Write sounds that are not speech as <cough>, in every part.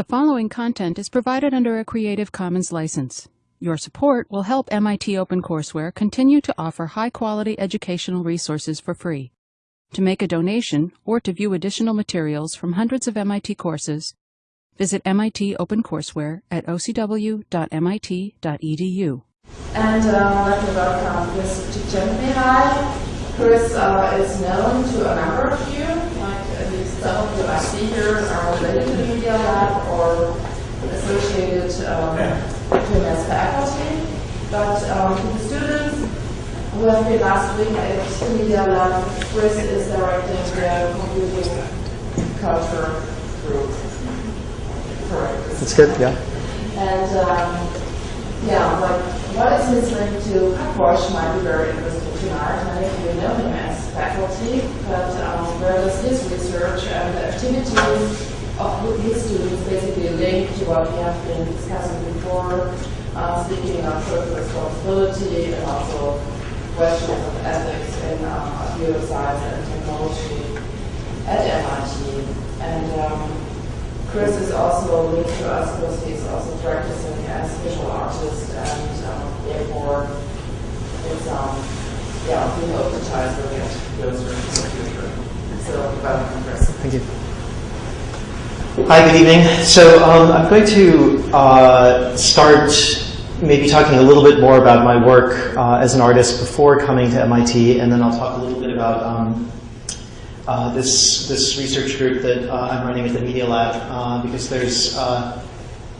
The following content is provided under a Creative Commons license. Your support will help MIT OpenCourseware continue to offer high-quality educational resources for free. To make a donation or to view additional materials from hundreds of MIT courses, visit MIT OpenCourseware at ocw.mit.edu. And uh, like to welcome Chris High. Chris uh, is known to a number of you, some of you I see here are related to the Media Lab or associated um, to him as faculty. But um, to the students who have been last week at the Media Lab, Chris is directing the computing culture group. Correct. That's good, yeah. And um, yeah, like what is his link to Porsche might be very interesting tonight. Many of you know him as faculty, but um, where does his research and the activities of his students basically link to what we have been discussing before, uh, speaking of social responsibility and also questions of ethics in uh, computer science and technology at MIT. And um, Chris is also a linked to us because he's also practicing as visual artist and um, therefore it's um yeah, we hope to tie to get those in the future. So welcome Chris. Thank you. Hi, good evening. So um, I'm going to uh, start maybe talking a little bit more about my work uh, as an artist before coming to MIT, and then I'll talk a little bit about um, uh, this this research group that uh, I'm running at the Media Lab uh, because there's uh,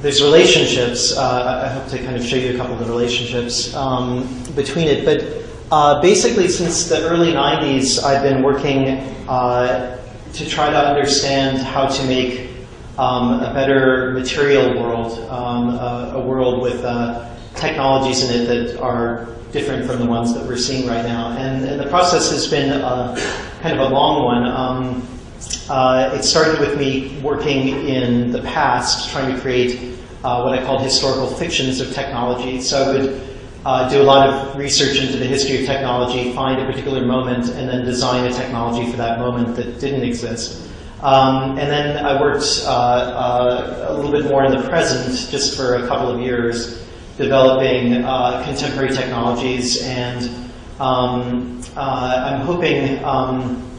there's relationships. I hope to kind of show you a couple of the relationships um, between it. But basically, since the early '90s, I've been working to try to understand how to make um, a better material world, um, a, a, world with technologies in it that are different from the ones that we're seeing right now. And, and the process has been uh, kind of a long one. Um, uh, it started with me working in the past, trying to create uh, what I called historical fictions of technology. So I would uh, do a lot of research into the history of technology, find a particular moment, and then design a technology for that moment that didn't exist. Um, and then I worked uh, uh, a little bit more in the present, just for a couple of years, developing uh, contemporary technologies, and um, I'm hoping um,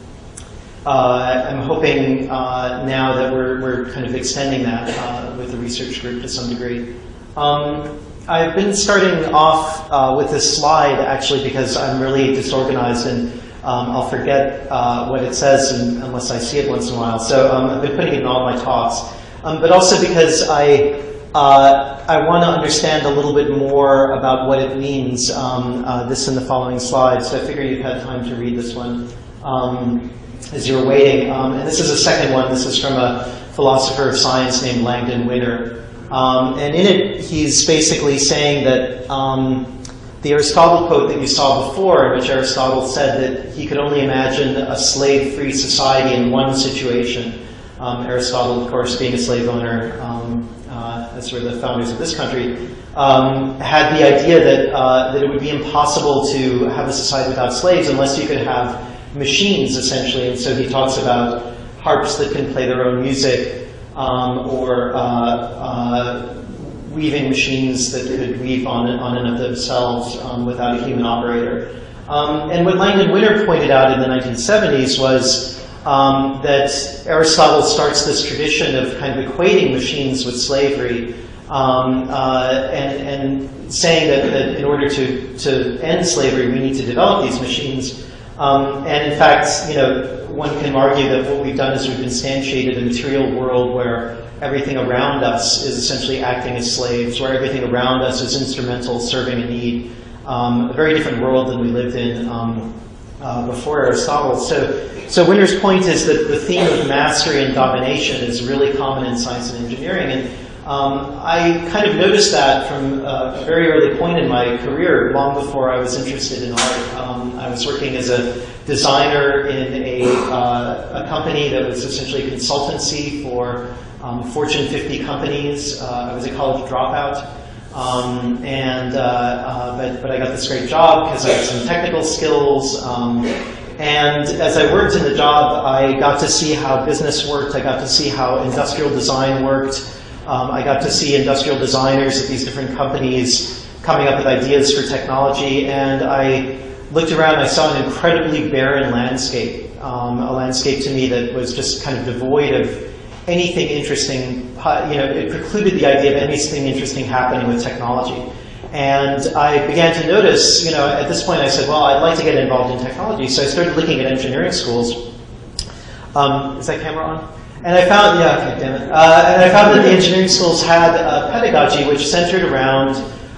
uh, I'm hoping uh, now that we're, we're kind of extending that uh, with the research group to some degree. Um, I've been starting off uh, with this slide actually because I'm really disorganized and um, I'll forget what it says unless I see it once in a while. So um, I've been putting it in all my talks. Um, but also because I uh, I want to understand a little bit more about what it means, um, uh, this in the following slides. So I figure you've had time to read this one um, as you're waiting. Um, and this is a second one. This is from a philosopher of science named Langdon Winner. Um, and in it, he's basically saying that um, the Aristotle quote that you saw before, in which Aristotle said that he could only imagine a slave-free society in one situation. Um, Aristotle, of course, being a slave owner, as sort of the founders of this country, um, had the idea that, uh, that it would be impossible to have a society without slaves unless you could have machines, essentially. And so he talks about harps that can play their own music, um, or uh, uh, weaving machines that could weave on, on and of themselves um, without a human operator. Um, and what Langdon Winner pointed out in the 1970s was um, that Aristotle starts this tradition of kind of equating machines with slavery um, uh, and, and, saying that, that, in order to, to end slavery, we need to develop these machines. Um, and in fact, you know, one can argue that what we've done is we've instantiated a material world where everything around us is essentially acting as slaves, where everything around us is instrumental, serving a need. Um, a very different world than we lived in um, uh, before Aristotle. So so Winner's point is that the theme of mastery and domination is really common in science and engineering. And um, I kind of noticed that from a very early point in my career, long before I was interested in art. Um, I was working as a designer in a, uh, a company that was essentially a consultancy for um, Fortune 50 companies. Uh, I was a college dropout. Um, and uh, uh, but but I got this great job because I had some technical skills. Um, and as I worked in the job, I got to see how business worked. I got to see how industrial design worked. Um, I got to see industrial designers at these different companies coming up with ideas for technology, and I looked around and I saw an incredibly barren landscape, um, a landscape to me that was just kind of devoid of anything interesting, you know, it precluded the idea of anything interesting happening with technology. And I began to notice, you know, at this point I said, well, I'd like to get involved in technology. So I started looking at engineering schools. Um, is that camera on? And I found, yeah, okay, damn it. Uh, and I found that the engineering schools had a pedagogy which centered around,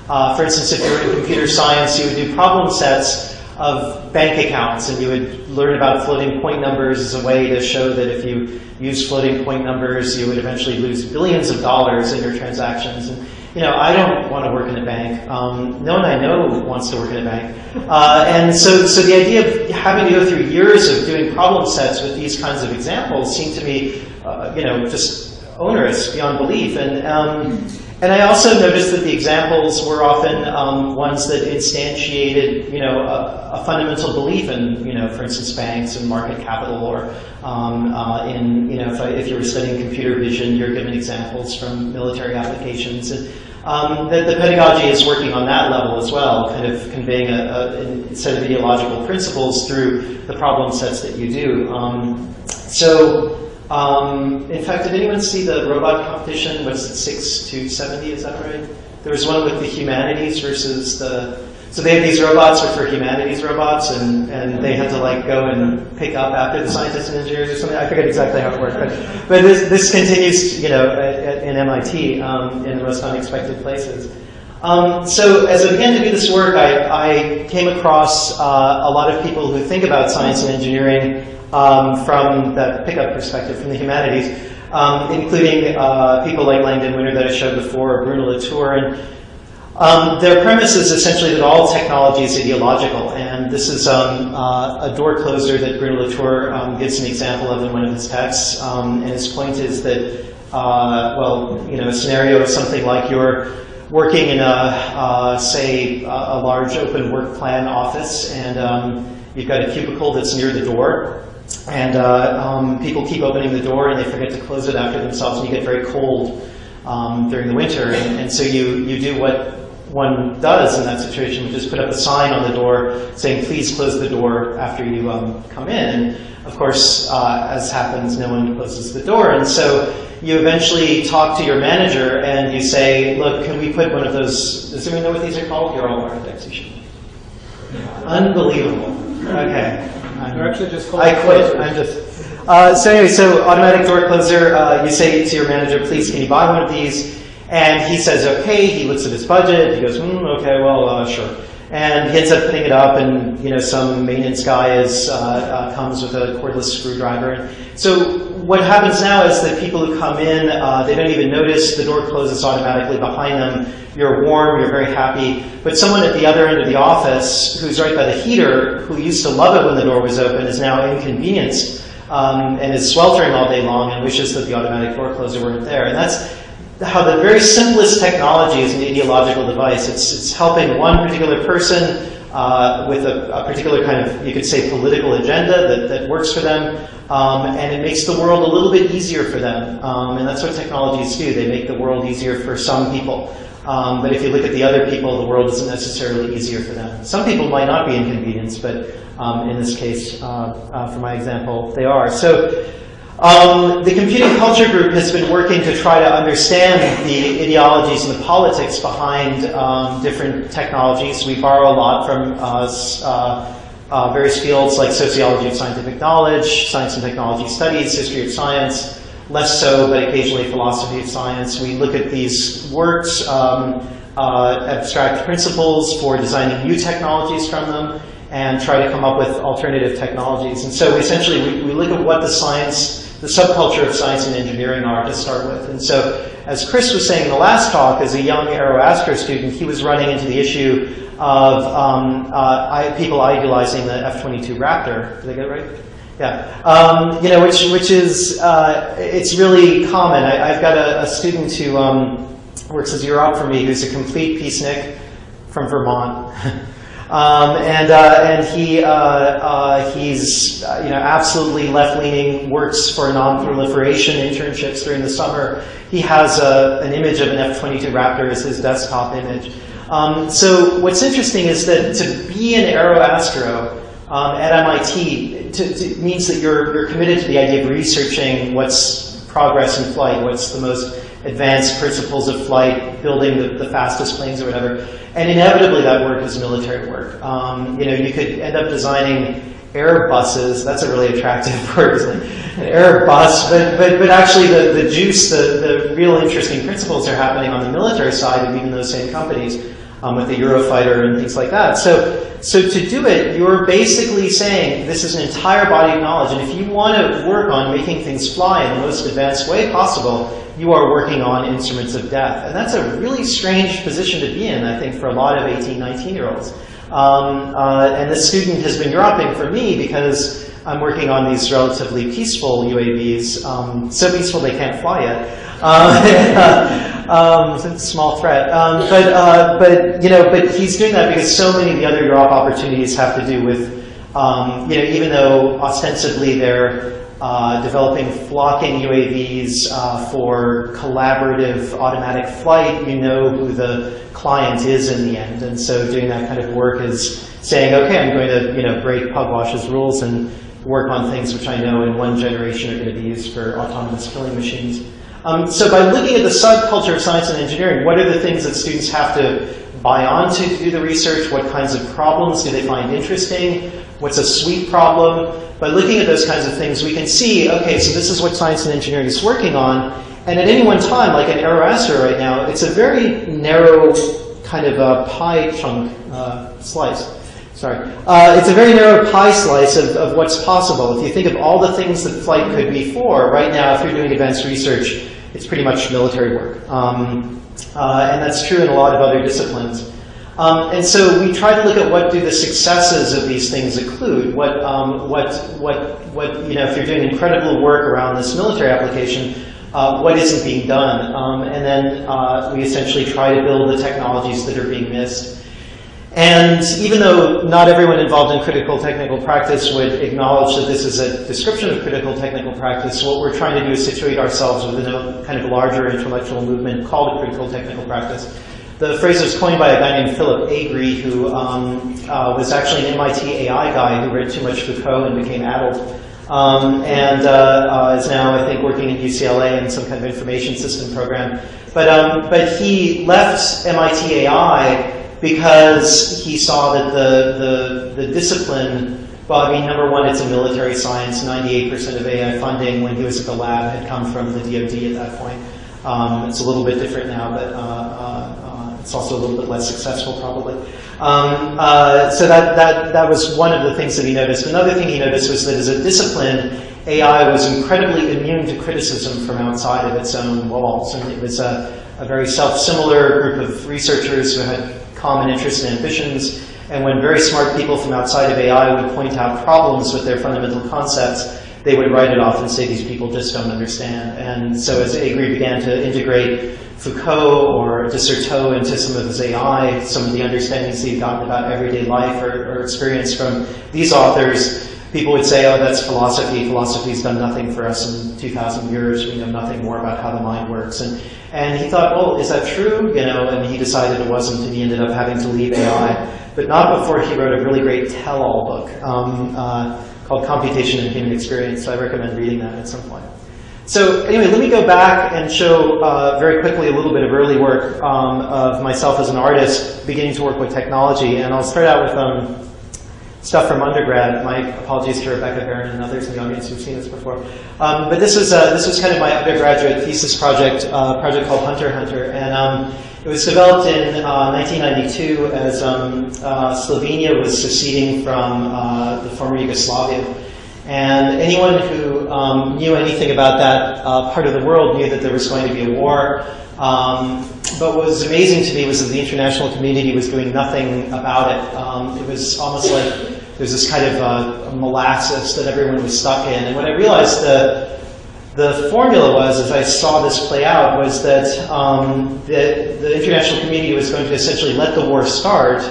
uh, for instance, if you were in computer science, you would do problem sets of bank accounts, and you would learn about floating point numbers as a way to show that if you use floating point numbers, you would eventually lose billions of dollars in your transactions. And, you know, I don't want to work in a bank. Um, no one I know wants to work in a bank. Uh, and so, so the idea of having to go through years of doing problem sets with these kinds of examples seemed to me, uh, you know, just onerous beyond belief. And, um, and I also noticed that the examples were often um, ones that instantiated, you know, a, a, fundamental belief in, you know, for instance, banks and market capital, or um, uh, in, you know, if, I, if, you were studying computer vision, you're given examples from military applications. And um, the, the, pedagogy is working on that level as well, kind of conveying a, a set of ideological principles through the problem sets that you do. Um, so um, in fact, did anyone see the robot competition? Was it 6 to 70, is that right? There was one with the humanities versus the, so they have these robots which for humanities robots and, and they had to like go and pick up after the scientists and engineers or something. I forget exactly how it worked, but, but this, this continues, you know, at, in MIT um, in the most unexpected places. Um, so as I began to do this work, I, I came across uh, a lot of people who think about science and engineering um, from the pickup perspective, from the humanities, um, including uh, people like Langdon Winner that I showed before, Bruno Latour. And um, their premise is essentially that all technology is ideological. And this is um, uh, a door closer that Bruno Latour um, gives an example of in one of his texts. And his point is that, uh, well, you know, a scenario is something like you're working in a, uh, say, a, a large open work plan office, and um, you've got a cubicle that's near the door, and uh, um, people keep opening the door and they forget to close it after themselves and you get very cold um, during the winter. And, and, so you, you do what one does in that situation, which is put up a sign on the door saying, please close the door after you um, come in. And of course, uh, as happens, no one closes the door. And so you eventually talk to your manager and you say, look, can we put one of those, does anyone know what these are called? You're all architects, you should. Unbelievable. Okay. You're actually just I quit. I'm just. Uh, so anyway, so automatic door closer. Uh, you say to your manager, "Please, can you buy one of these?" And he says, "Okay." He looks at his budget. He goes, hmm, "Okay, well, uh, sure." And he ends up putting it up, and you know, some maintenance guy is uh, uh, comes with a cordless screwdriver. So what happens now is that people who come in, uh, they don't even notice the door closes automatically behind them. You're warm, you're very happy. But someone at the other end of the office, who's right by the heater, who used to love it when the door was open, is now inconvenienced um, and is sweltering all day long and wishes that the automatic door closer weren't there. And that's how the very simplest technology is an ideological device. It's, it's helping one particular person uh, with a, a, particular kind of, you could say, political agenda that, that works for them, um, and it makes the world a little bit easier for them. Um, and that's what technologies do. They make the world easier for some people. Um, but if you look at the other people, the world isn't necessarily easier for them. Some people might not be inconvenienced, but um, in this case, uh, uh, for my example, they are. So um, the Computing Culture Group has been working to try to understand the ideologies and the politics behind um, different technologies. We borrow a lot from uh, uh, uh, various fields like sociology of scientific knowledge, science and technology studies, history of science, less so, but occasionally philosophy of science. We look at these works, um, uh, abstract principles for designing new technologies from them, and try to come up with alternative technologies. And so essentially we, we look at what the science the subculture of science and engineering are to start with. And so, as Chris was saying in the last talk, as a young aeroastro student, he was running into the issue of um, uh, people idealizing the F-22 Raptor. Did I get it right? Yeah, um, you know, which which is uh, it's really common. I, have got a, a, student who um, works as UROP for me, who's a complete peacenik from Vermont. <laughs> Um, and uh, and he uh, uh, he's uh, you know absolutely left leaning. Works for non-proliferation internships during the summer. He has a, an image of an F-22 Raptor as his desktop image. Um, so what's interesting is that to be an aeroastro um, at MIT to, to means that you're you're committed to the idea of researching what's progress in flight, what's the most advanced principles of flight, building the, the fastest planes or whatever. And inevitably that work is military work. Um, you know, you could end up designing Airbuses, that's a really attractive <laughs> word, it? An Airbus, but, but, but actually the, the juice, the, the real interesting principles are happening on the military side of even those same companies um, with the Eurofighter and things like that. So, so to do it, you're basically saying this is an entire body of knowledge, and if you want to work on making things fly in the most advanced way possible, you are working on instruments of death. And that's a really strange position to be in, I think, for a lot of 18, 19-year-olds. Um, uh, and this student has been UROPing for me because I'm working on these relatively peaceful UAVs, um, so peaceful they can't fly yet. <laughs> Um, um, a small threat, um, but uh, but you know, but he's doing that because so many of the other UROP opportunities have to do with, um, you know, even though ostensibly they're uh, developing flocking UAVs uh, for collaborative automatic flight, you know who the client is in the end. And so doing that kind of work is saying, okay, I'm going to you know, break Pugwash's rules and work on things which I know in one generation are going to be used for autonomous killing machines. Um, so by looking at the subculture of science and engineering, what are the things that students have to buy onto to do the research? What kinds of problems do they find interesting? What's a sweet problem? By looking at those kinds of things, we can see, okay, so this is what science and engineering is working on. And at any one time, like an Aeroastro right now, it's a very narrow kind of a pie chunk uh, slice. Sorry. Uh, it's a very narrow pie slice of, of what's possible. If you think of all the things that flight could be for, right now, if you're doing advanced research, it's pretty much military work. Um, uh, and that's true in a lot of other disciplines. Um, and so we try to look at what do the successes of these things include. What, um, what, what, what, you know, if you're doing incredible work around this military application, uh, what isn't being done? Um, and then uh, we essentially try to build the technologies that are being missed. And even though not everyone involved in critical technical practice would acknowledge that this is a description of critical technical practice, what we're trying to do is situate ourselves within a kind of larger intellectual movement called critical technical practice. The phrase was coined by a guy named Philip Agre, who um, uh, was actually an MIT AI guy who read too much Foucault and became addled. Um, and uh, uh, is now, I think, working at UCLA in some kind of information system program. But, um, but he left MIT AI because he saw that the, the, the discipline, well, I mean, number one, it's a military science. 98% of AI funding when he was at the lab had come from the DoD at that point. Um, it's a little bit different now, but uh it's also a little bit less successful probably. Um, uh, so that, that, that was one of the things that he noticed. Another thing he noticed was that as a discipline, AI was incredibly immune to criticism from outside of its own walls. And it was a, a very self-similar group of researchers who had common interests and ambitions. And when very smart people from outside of AI would point out problems with their fundamental concepts, they would write it off and say these people just don't understand. And so as Agre began to integrate Foucault or de Certeau into some of his AI, some of the understandings he'd gotten about everyday life or, or experience from these authors, people would say, oh, that's philosophy. Philosophy's done nothing for us in 2,000 years. We know nothing more about how the mind works. And, and he thought, well, is that true? You know, and he decided it wasn't, and he ended up having to leave AI. But not before he wrote a really great tell-all book um, uh, called Computation and Human Experience. So I recommend reading that at some point. So anyway, let me go back and show uh, very quickly a little bit of early work um, of myself as an artist beginning to work with technology. And I'll start out with um, stuff from undergrad. My apologies to Rebecca Baron and others in the audience who've seen this before. Um, but this was, uh, this was kind of my undergraduate thesis project, uh, project called Hunter Hunter. And um, it was developed in uh, 1992 as um, uh, Slovenia was seceding from uh, the former Yugoslavia. And anyone who um, knew anything about that uh, part of the world knew that there was going to be a war. Um, but what was amazing to me was that the international community was doing nothing about it. Um, it was almost like there was this kind of uh, molasses that everyone was stuck in. And when I realized the, the formula was, as I saw this play out, was that um, the, the international community was going to essentially let the war start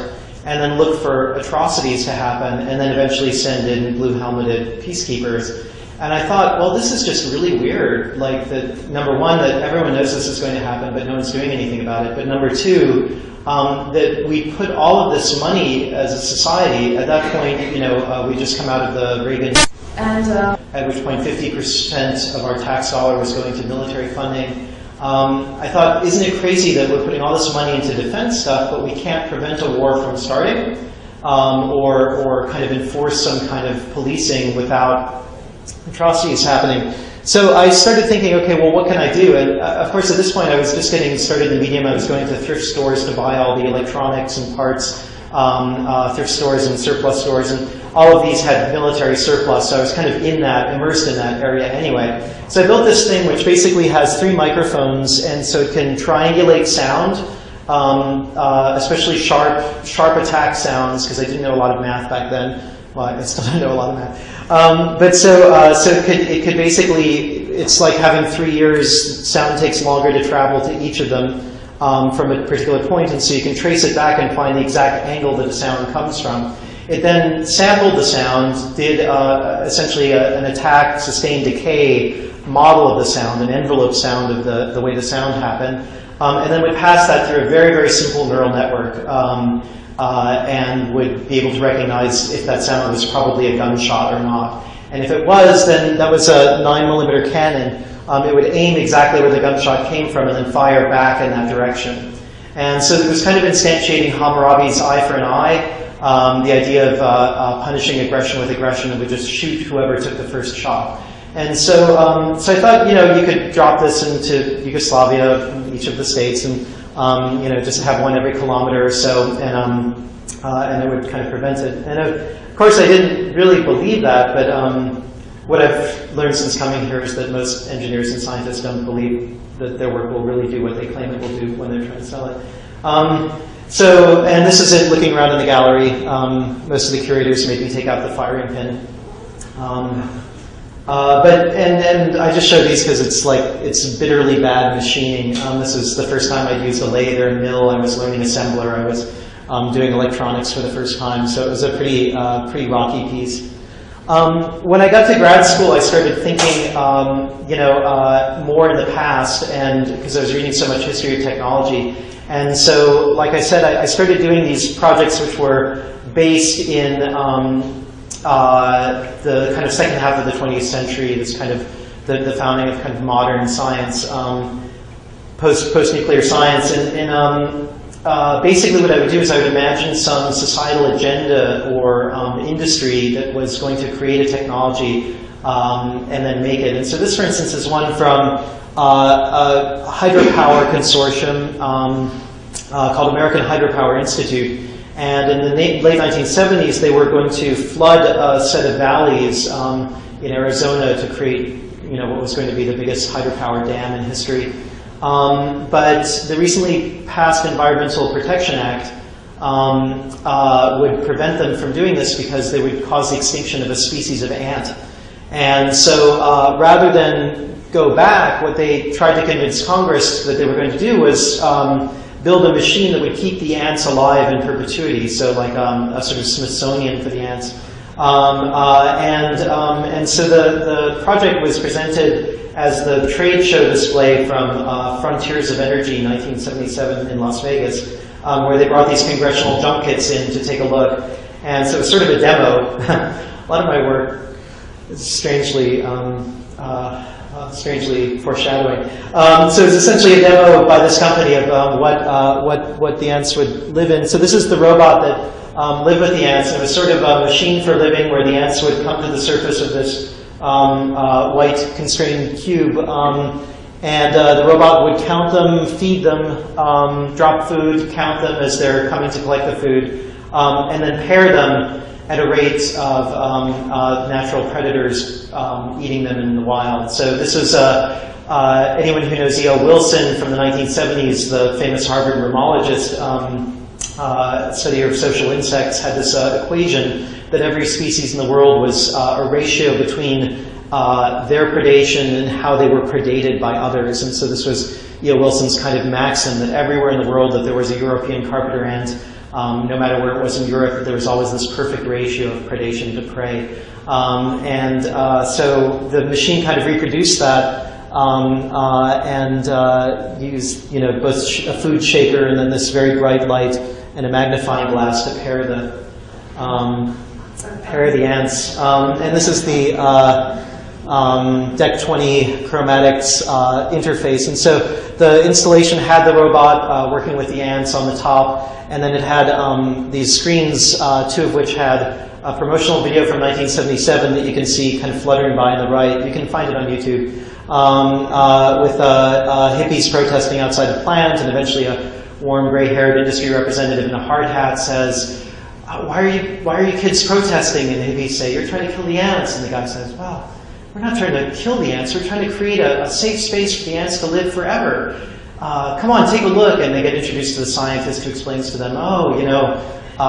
and then look for atrocities to happen, and then eventually send in blue helmeted peacekeepers. And I thought, well, this is just really weird. Like, that number one, that everyone knows this is going to happen, but no one's doing anything about it. But number two, um, that we put all of this money as a society. At that point, you know, uh, we just come out of the Reagan. And uh, at which point 50% of our tax dollar was going to military funding. Um, I thought, isn't it crazy that we're putting all this money into defense stuff, but we can't prevent a war from starting, um, or, or kind of enforce some kind of policing without atrocities happening. So I started thinking, okay, well, what can I do? And uh, of course, at this point, I was just getting started in the medium. I was going to thrift stores to buy all the electronics and parts, um, uh, thrift stores and surplus stores, and all of these had military surplus, so I was kind of in that, immersed in that area anyway. So I built this thing which basically has three microphones, and so it can triangulate sound, um, uh, especially sharp, sharp attack sounds, because I didn't know a lot of math back then. Well, I still <laughs> don't know a lot of math. Um, but so, uh, so it could, it could basically, it's like having three years, sound takes longer to travel to each of them um, from a particular point, and so you can trace it back and find the exact angle that the sound comes from. It then sampled the sound, did uh, essentially a, an attack, sustained decay model of the sound, an envelope sound of the, the way the sound happened, um, and then would pass that through a very, very simple neural network um, uh, and would be able to recognize if that sound was probably a gunshot or not. And if it was, then that was a 9 millimeter cannon. Um, it would aim exactly where the gunshot came from and then fire back in that direction. And so it was kind of instantiating Hammurabi's eye for an eye, um, the idea of uh, uh, punishing aggression with aggression and would just shoot whoever took the first shot. And so, um, so I thought, you know, you could drop this into Yugoslavia, each of the states, and um, you know, just have one every kilometer or so, and um, uh, and it would kind of prevent it. And of course, I didn't really believe that, but um, what I've learned since coming here is that most engineers and scientists don't believe that their work will really do what they claim it will do when they're trying to sell it. So, and this is it looking around in the gallery. Um, most of the curators made me take out the firing pin. Um, uh, but, and, and I just show these because it's like, it's bitterly bad machining. Um, this is the first time I'd used a lathe or a mill. I was learning assembler. I was um, doing electronics for the first time. So it was a pretty, uh, pretty rocky piece. Um, when I got to grad school, I started thinking, um, you know, uh, more in the past, and because I was reading so much history of technology, and so, like I said, I, I started doing these projects which were based in um, uh, the kind of second half of the 20th century, this kind of the, the founding of kind of modern science, um, post post nuclear science, and, and um, uh, basically what I would do is I would imagine some societal agenda or um, industry that was going to create a technology um, and then make it. And so this, for instance, is one from a hydropower consortium um, uh, called American Hydropower Institute. And in the late 1970s, they were going to flood a set of valleys um, in Arizona to create you know, what was going to be the biggest hydropower dam in history. Um, but the recently passed Environmental Protection Act um, uh, would prevent them from doing this because they would cause the extinction of a species of ant. And so uh, rather than go back, what they tried to convince Congress that they were going to do was um, build a machine that would keep the ants alive in perpetuity, so like um, a sort of Smithsonian for the ants. Um, uh, and, um, and so the, the project was presented as the trade show display from uh, Frontiers of Energy 1977 in Las Vegas, um, where they brought these congressional junkets in to take a look. And so it was sort of a demo. <laughs> a lot of my work strangely um, uh, strangely foreshadowing. Um, so it's essentially a demo by this company of um, what, uh, what, what the ants would live in. So this is the robot that um, lived with the ants. It was sort of a machine for living where the ants would come to the surface of this um, uh, white constrained cube. Um, and uh, the robot would count them, feed them, um, drop food, count them as they're coming to collect the food, and then pair them at a rate of um, uh, natural predators um, eating them in the wild. So this was uh, uh, anyone who knows E.O. Wilson from the 1970s, the famous Harvard myrmecologist, um, uh, study of social insects, had this uh, equation that every species in the world was uh, a ratio between their predation and how they were predated by others. And so this was E.O. Wilson's kind of maxim that everywhere in the world that there was a European carpenter ant, um, no matter where it was in Europe, there was always this perfect ratio of predation to prey. Um, and uh, so the machine kind of reproduced that um, uh, and uh, used you know, both a food shaker and then this very bright light and a magnifying glass to pair the, um, pair the ants. Um, and this is the uh, um, DEC 20 chromatics uh, interface. And so the installation had the robot uh, working with the ants on the top, and then it had um, these screens, uh, two of which had a promotional video from 1977 that you can see kind of fluttering by on the right. You can find it on YouTube. Um, uh, with uh, uh, hippies protesting outside the plant, and eventually a warm gray-haired industry representative in a hard hat says, why are you why are you kids protesting? And the hippies say, you're trying to kill the ants. And the guy says, well, we're not trying to kill the ants. We're trying to create a, a safe space for the ants to live forever. Uh, come on, take a look. And they get introduced to the scientist who explains to them, oh, you know, uh,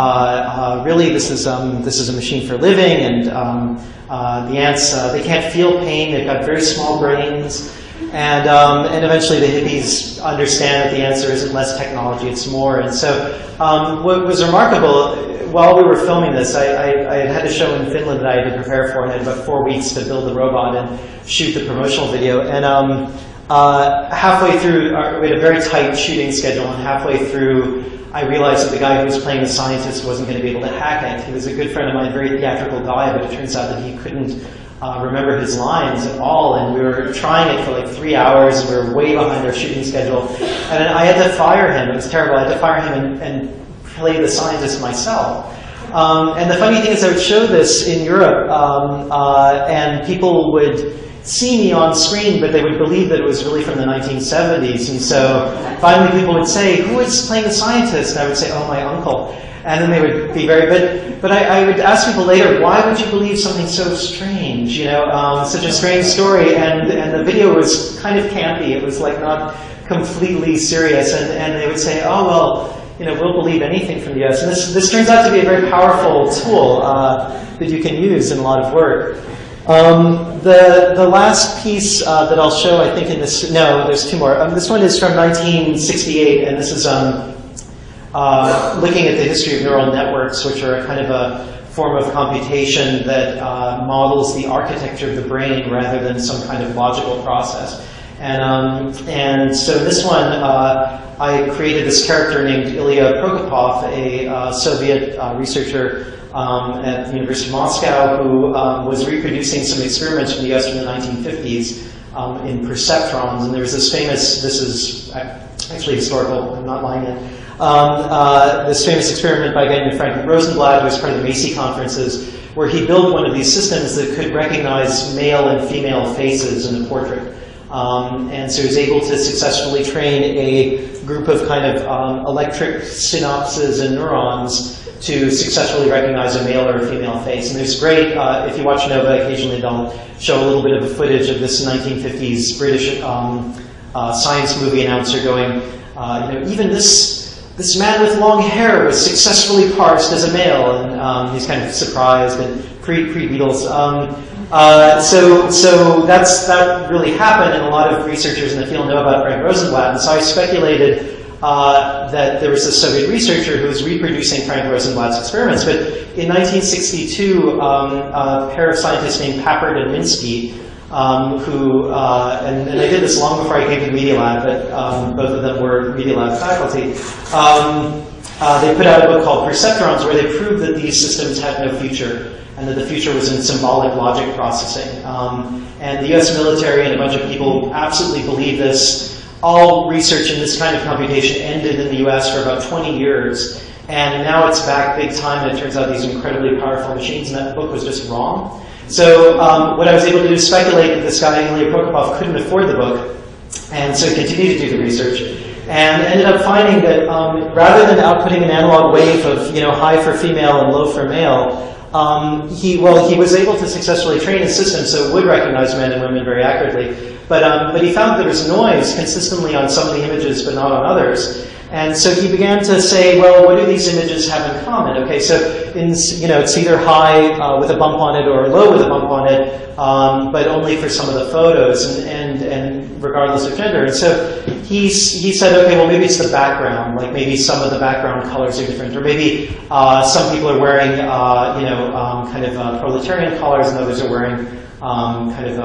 uh, really this is, um, this is a machine for living and um, uh, the ants, uh, they can't feel pain. They've got very small brains. And, um, and eventually the hippies understand that the answer isn't less technology, it's more. And so um, what was remarkable, while we were filming this, I, I, I, had a show in Finland that I had to prepare for, and had about four weeks to build the robot and shoot the promotional video. And um, uh, halfway through, our, we had a very tight shooting schedule, and halfway through, I realized that the guy who was playing the scientist wasn't going to be able to hack it. He was a good friend of mine, a very theatrical guy, but it turns out that he couldn't uh, remember his lines at all, and we were trying it for like three hours. We were way behind our shooting schedule, and I had to fire him. It was terrible. I had to fire him and, and play the scientist myself. Um, and the funny thing is, I would show this in Europe, um, uh, and people would see me on screen, but they would believe that it was really from the 1970s. And so finally people would say, who is playing the scientist? And I would say, oh, my uncle. And then they would be very, but, but I, I would ask people later, why would you believe something so strange? You know, um, such a strange story. And, and the video was kind of campy. It was like not completely serious. And, and they would say, oh, well, you know, we'll believe anything from the US. And this, this turns out to be a very powerful tool uh, that you can use in a lot of work. Um, the, the last piece uh, that I'll show, I think in this, no, there's two more. Um, this one is from 1968, and this is um, uh, looking at the history of neural networks, which are a kind of a form of computation that uh, models the architecture of the brain rather than some kind of logical process. And, um, and so this one, uh, I created this character named Ilya Prokopov, a uh, Soviet uh, researcher um, at the University of Moscow who um, was reproducing some experiments from the US from the 1950s um, in perceptrons. And there was this famous, this is actually historical, I'm not lying yet, um, uh, this famous experiment by a guy named Frank Rosenblatt, who was part of the Macy conferences, where he built one of these systems that could recognize male and female faces in a portrait. Um, and so he was able to successfully train a group of kind of um, electric synapses and neurons to successfully recognize a male or a female face. And there's great, uh, if you watch Nova, occasionally they'll show a little bit of footage of this 1950s British um, uh, science movie announcer going, uh, you know, even this, this man with long hair was successfully parsed as a male, and um, he's kind of surprised and pre pre Beatles. Um, uh, so so that's that really happened, and a lot of researchers in the field know about Frank Rosenblatt. And so I speculated uh, that there was a Soviet researcher who was reproducing Frank Rosenblatt's experiments. But in 1962, um, a pair of scientists named Papert and Minsky, um, who, uh, and, and, I did this long before I came to Media Lab, but um, both of them were Media Lab faculty, um, uh, they put out a book called Perceptrons where they proved that these systems had no future and that the future was in symbolic logic processing. Um, and the US military and a bunch of people absolutely believe this all research in this kind of computation ended in the US for about 20 years. And now it's back big time, and it turns out these incredibly powerful machines, and that book was just wrong. So um, what I was able to do is speculate that this guy, Ilya Prokopov, couldn't afford the book, and so continued to do the research. And ended up finding that um, rather than outputting an analog wave of you know high for female and low for male, um, he, well, he was able to successfully train his system so it would recognize men and women very accurately. But, um, but he found there was noise consistently on some of the images but not on others. And so he began to say, well, what do these images have in common? Okay, so in, you know, it's either high uh, with a bump on it or low with a bump on it, um, but only for some of the photos. And, and, and regardless of gender. And so he's, he said, okay, well maybe it's the background, like maybe some of the background colors are different, or maybe uh, some people are wearing, uh, you know, um, kind of uh, proletarian colors, and others are wearing um, kind of,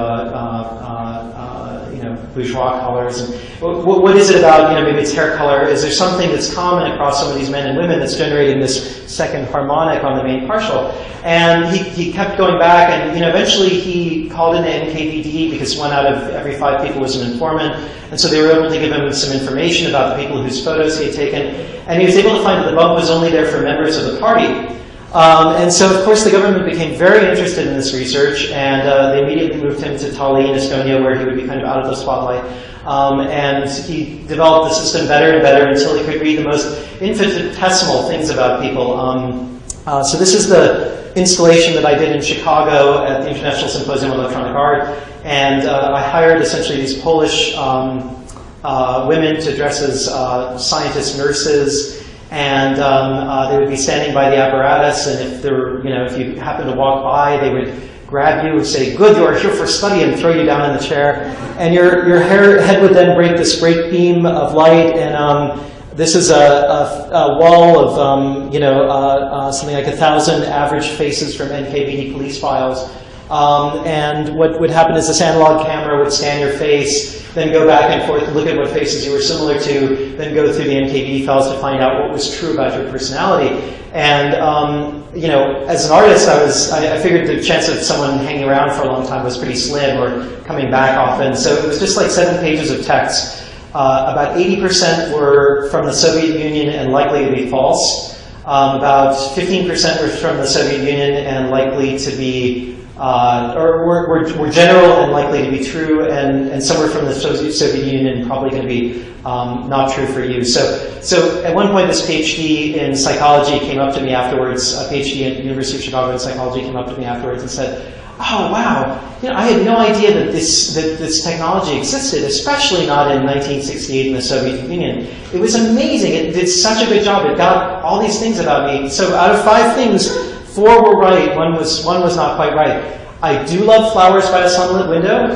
bourgeois colors. And what, what is it about, you know, maybe it's hair color? Is there something that's common across some of these men and women that's generating this second harmonic on the main partial? And he, he kept going back, and you know, eventually he called in the NKVD because one out of every five people was an informant, and so they were able to give him some information about the people whose photos he had taken, and he was able to find that the bump was only there for members of the party. Um, and so, of course, the government became very interested in this research, and uh, they immediately moved him to Tallinn, Estonia, where he would be kind of out of the spotlight. Um, and he developed the system better and better until he could read the most infinitesimal things about people. Um, uh, so this is the installation that I did in Chicago at the International Symposium on Electronic Art, and uh, I hired essentially these Polish um, uh, women to dress as uh, scientists, nurses, and um, uh, they would be standing by the apparatus, and if you know, if you happened to walk by, they would grab you and say, good, you are here for study, and throw you down in the chair. And your, your hair, head would then break this great beam of light, and um, this is a, a, a, wall of, um, you know, uh, uh, something like a thousand average faces from NKVD police files. Um, and what would happen is this analog camera would scan your face, then go back and forth, look at what faces you were similar to, then go through the NKVD files to find out what was true about your personality. And um, you know, as an artist, I was I, I, figured the chance of someone hanging around for a long time was pretty slim or coming back often. So it was just like seven pages of text. Uh, about 80% were from the Soviet Union and likely to be false. Um, about 15% were from the Soviet Union and likely to be uh, or were, were, general and likely to be true, and, and some were from the Soviet Union probably going to be um, not true for you. So, so at one point, this PhD in psychology came up to me afterwards. A PhD at the University of Chicago in psychology came up to me afterwards and said, "Oh wow, you know, I had no idea that this that this technology existed, especially not in 1968 in the Soviet Union. It was amazing. It did such a good job. It got all these things about me. So out of five things." Four were right, one was, one was not quite right. I do love flowers by a sunlit window.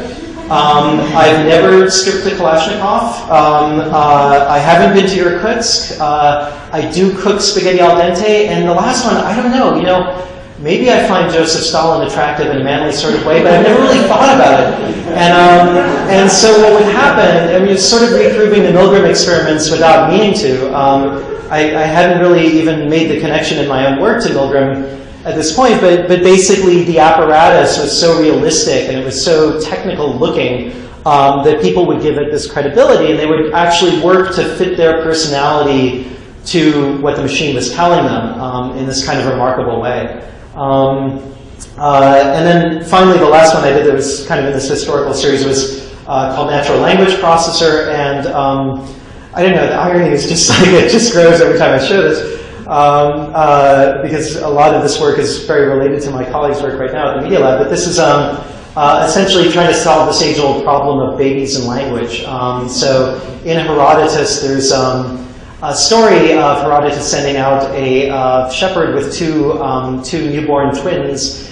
Um, I've never stripped the Kalashnikov. Um, uh, I haven't been to Irkutsk. Uh, I do cook spaghetti al dente. And the last one, I don't know, you know, maybe I find Joseph Stalin attractive in a manly sort of way, but I've never really thought about it. And, um, and so what would happen, I mean, it's sort of reproving the Milgram experiments without meaning to. Um, I, I hadn't really even made the connection in my own work to Milgram at this point, but, but basically the apparatus was so realistic and it was so technical looking um, that people would give it this credibility and they would actually work to fit their personality to what the machine was telling them um, in this kind of remarkable way. Um, uh, and then finally, the last one I did that was kind of in this historical series was uh, called Natural Language Processor. And um, I don't know, the irony is just <laughs> like it just grows every time I show this um, uh, because a lot of this work is very related to my colleague's work right now at the Media Lab. But this is um, uh, essentially trying to solve this age-old problem of babies and language. Um, so in Herodotus, there's um, a story of Herodotus sending out a uh, shepherd with two, um, two newborn twins.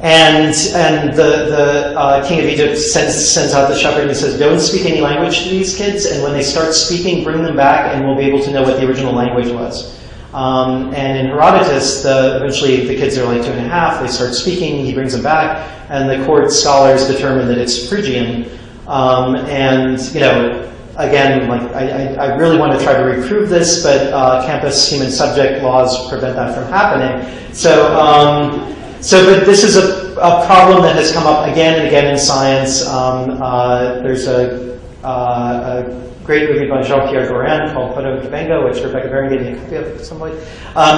And, and the, the uh, king of Egypt sends, sends out the shepherd and he says, don't speak any language to these kids, and when they start speaking, bring them back and we'll be able to know what the original language was. Um, and in Herodotus, the, eventually the kids are like two and a half, they start speaking, he brings them back, and the court scholars determine that it's Phrygian. Um, and, you know, again, like I, I, really want to try to reprove this, but uh, campus human subject laws prevent that from happening. So, um, so but this is a, a, problem that has come up again and again in science. Um, uh, there's a, uh, a great movie by Jean-Pierre Gorin called Poto and Cabengo, which Rebecca Baron gave me a copy of at some um,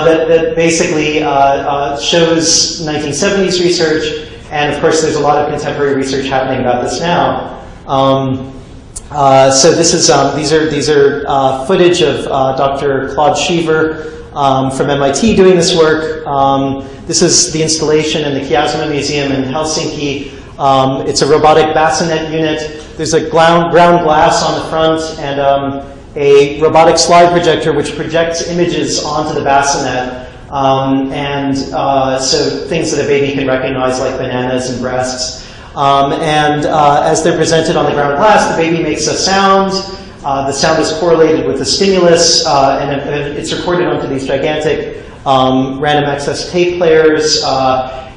that, that, basically uh, uh, shows 1970s research, and of course there's a lot of contemporary research happening about this now. Um, uh, so this is um, these are these are uh, footage of uh, Dr. Claude Cheever um, from MIT doing this work. Um, this is the installation in the Kiasma Museum in Helsinki. Um, it's a robotic bassinet unit there's a ground, glass on the front and um, a robotic slide projector which projects images onto the bassinet. Um, and uh, so things that a baby can recognize like bananas and breasts. Um, and uh, as they're presented on the ground glass, the baby makes a sound. Uh, the sound is correlated with the stimulus, uh, and, it's recorded onto these gigantic um, random access tape players.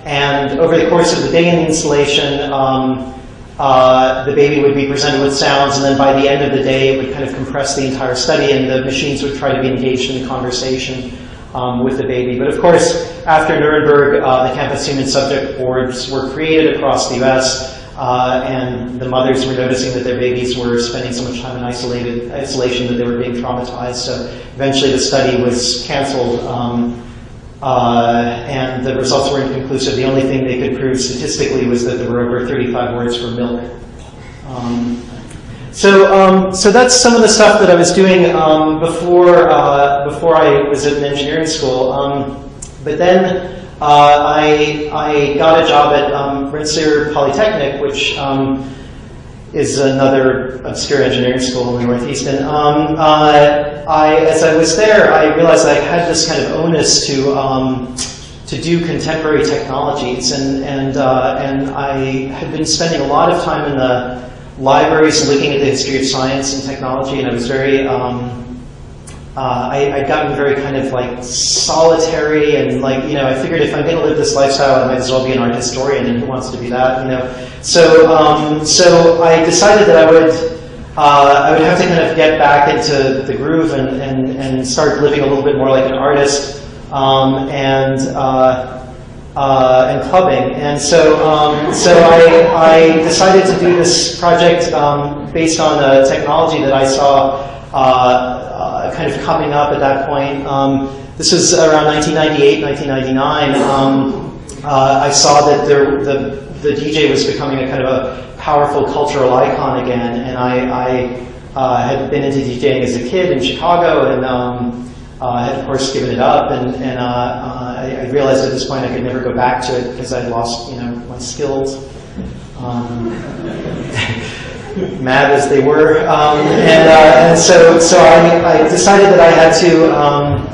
And over the course of the day in the installation, um, uh, the baby would be presented with sounds, and then by the end of the day, it would kind of compress the entire study, and the machines would try to be engaged in conversation um, with the baby. But of course, after Nuremberg, uh, the campus human subject boards were created across the U.S., uh, and the mothers were noticing that their babies were spending so much time in isolated isolation that they were being traumatized. So eventually, the study was canceled. Um, uh, and the results were inconclusive. The only thing they could prove statistically was that there were over 35 words for milk. Um, so, um, so that's some of the stuff that I was doing um, before uh, before I was at an engineering school. Um, but then uh, I I got a job at um, Rensselaer Polytechnic, which um, is another obscure engineering school in the Northeast. And um, uh, I, as I was there, I realized I had this kind of onus to um, to do contemporary technologies, and and uh, and I had been spending a lot of time in the libraries looking at the history of science and technology, and I was very um, uh, I, I'd gotten very kind of like solitary and like, you know, I figured if I'm going to live this lifestyle, I might as well be an art historian, and who wants to be that, you know? So, um, so I decided that I would, uh, I would have to kind of get back into the groove and, and, and start living a little bit more like an artist um, and, uh, uh, and clubbing. And so, um, so I, I decided to do this project um, based on a technology that I saw uh, uh, kind of coming up at that point. Um, this was around 1998, 1999. Um, uh, I saw that there, the, the DJ was becoming a kind of a powerful cultural icon again, and I, I uh, had been into DJing as a kid in Chicago, and um, uh, had of course given it up, and, and uh, uh, I, I, realized at this point I could never go back to it because I'd lost, you know, my skills. Um, <laughs> mad as they were. Um, and, uh, and, so, so I, I, decided that I had to, um,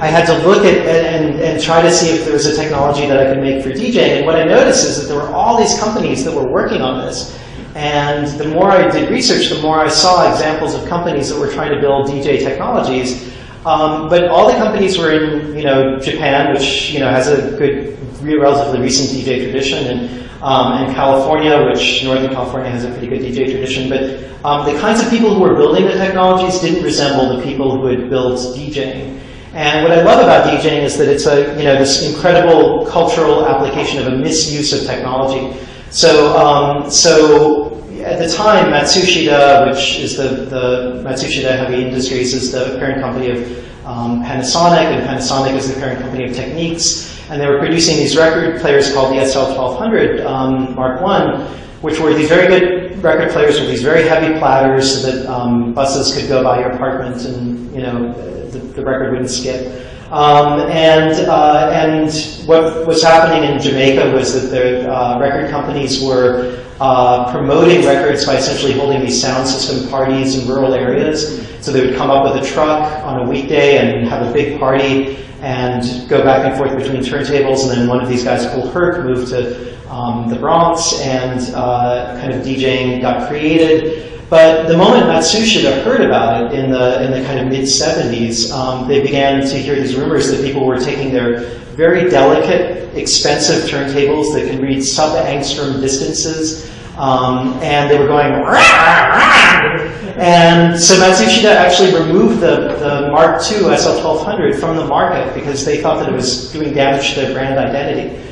I had to look at and, and try to see if there was a technology that I could make for DJing. And what I noticed is that there were all these companies that were working on this. And the more I did research, the more I saw examples of companies that were trying to build DJ technologies. Um, but all the companies were in, you know, Japan, which you know has a good, relatively recent DJ tradition, and um, and California, which Northern California has a pretty good DJ tradition. But um, the kinds of people who were building the technologies didn't resemble the people who had built DJing. And what I love about DJing is that it's a, you know, this incredible cultural application of a misuse of technology. So, um, so at the time, Matsushita, which is the, the Matsushita Heavy Industries, is the parent company of um, Panasonic, and Panasonic is the parent company of Technics. And they were producing these record players called the SL1200 um, Mark I, which were these very good record players with these very heavy platters so that um, buses could go by your apartment and you know the, the record wouldn't skip. Um, and, uh, and what was happening in Jamaica was that the uh, record companies were uh, promoting records by essentially holding these sound system parties in rural areas. So they would come up with a truck on a weekday and have a big party and go back and forth between turntables. And then one of these guys, Kool Herc, moved to um, the Bronx and uh, kind of DJing got created. But the moment Matsushita heard about it in the, in the kind of mid-70s, um, they began to hear these rumors that people were taking their very delicate, expensive turntables that can read sub-angstrom distances um, and they were going, rah, rah. and so Matsushita actually removed the, the Mark II SL1200 from the market because they thought that it was doing damage to their brand identity.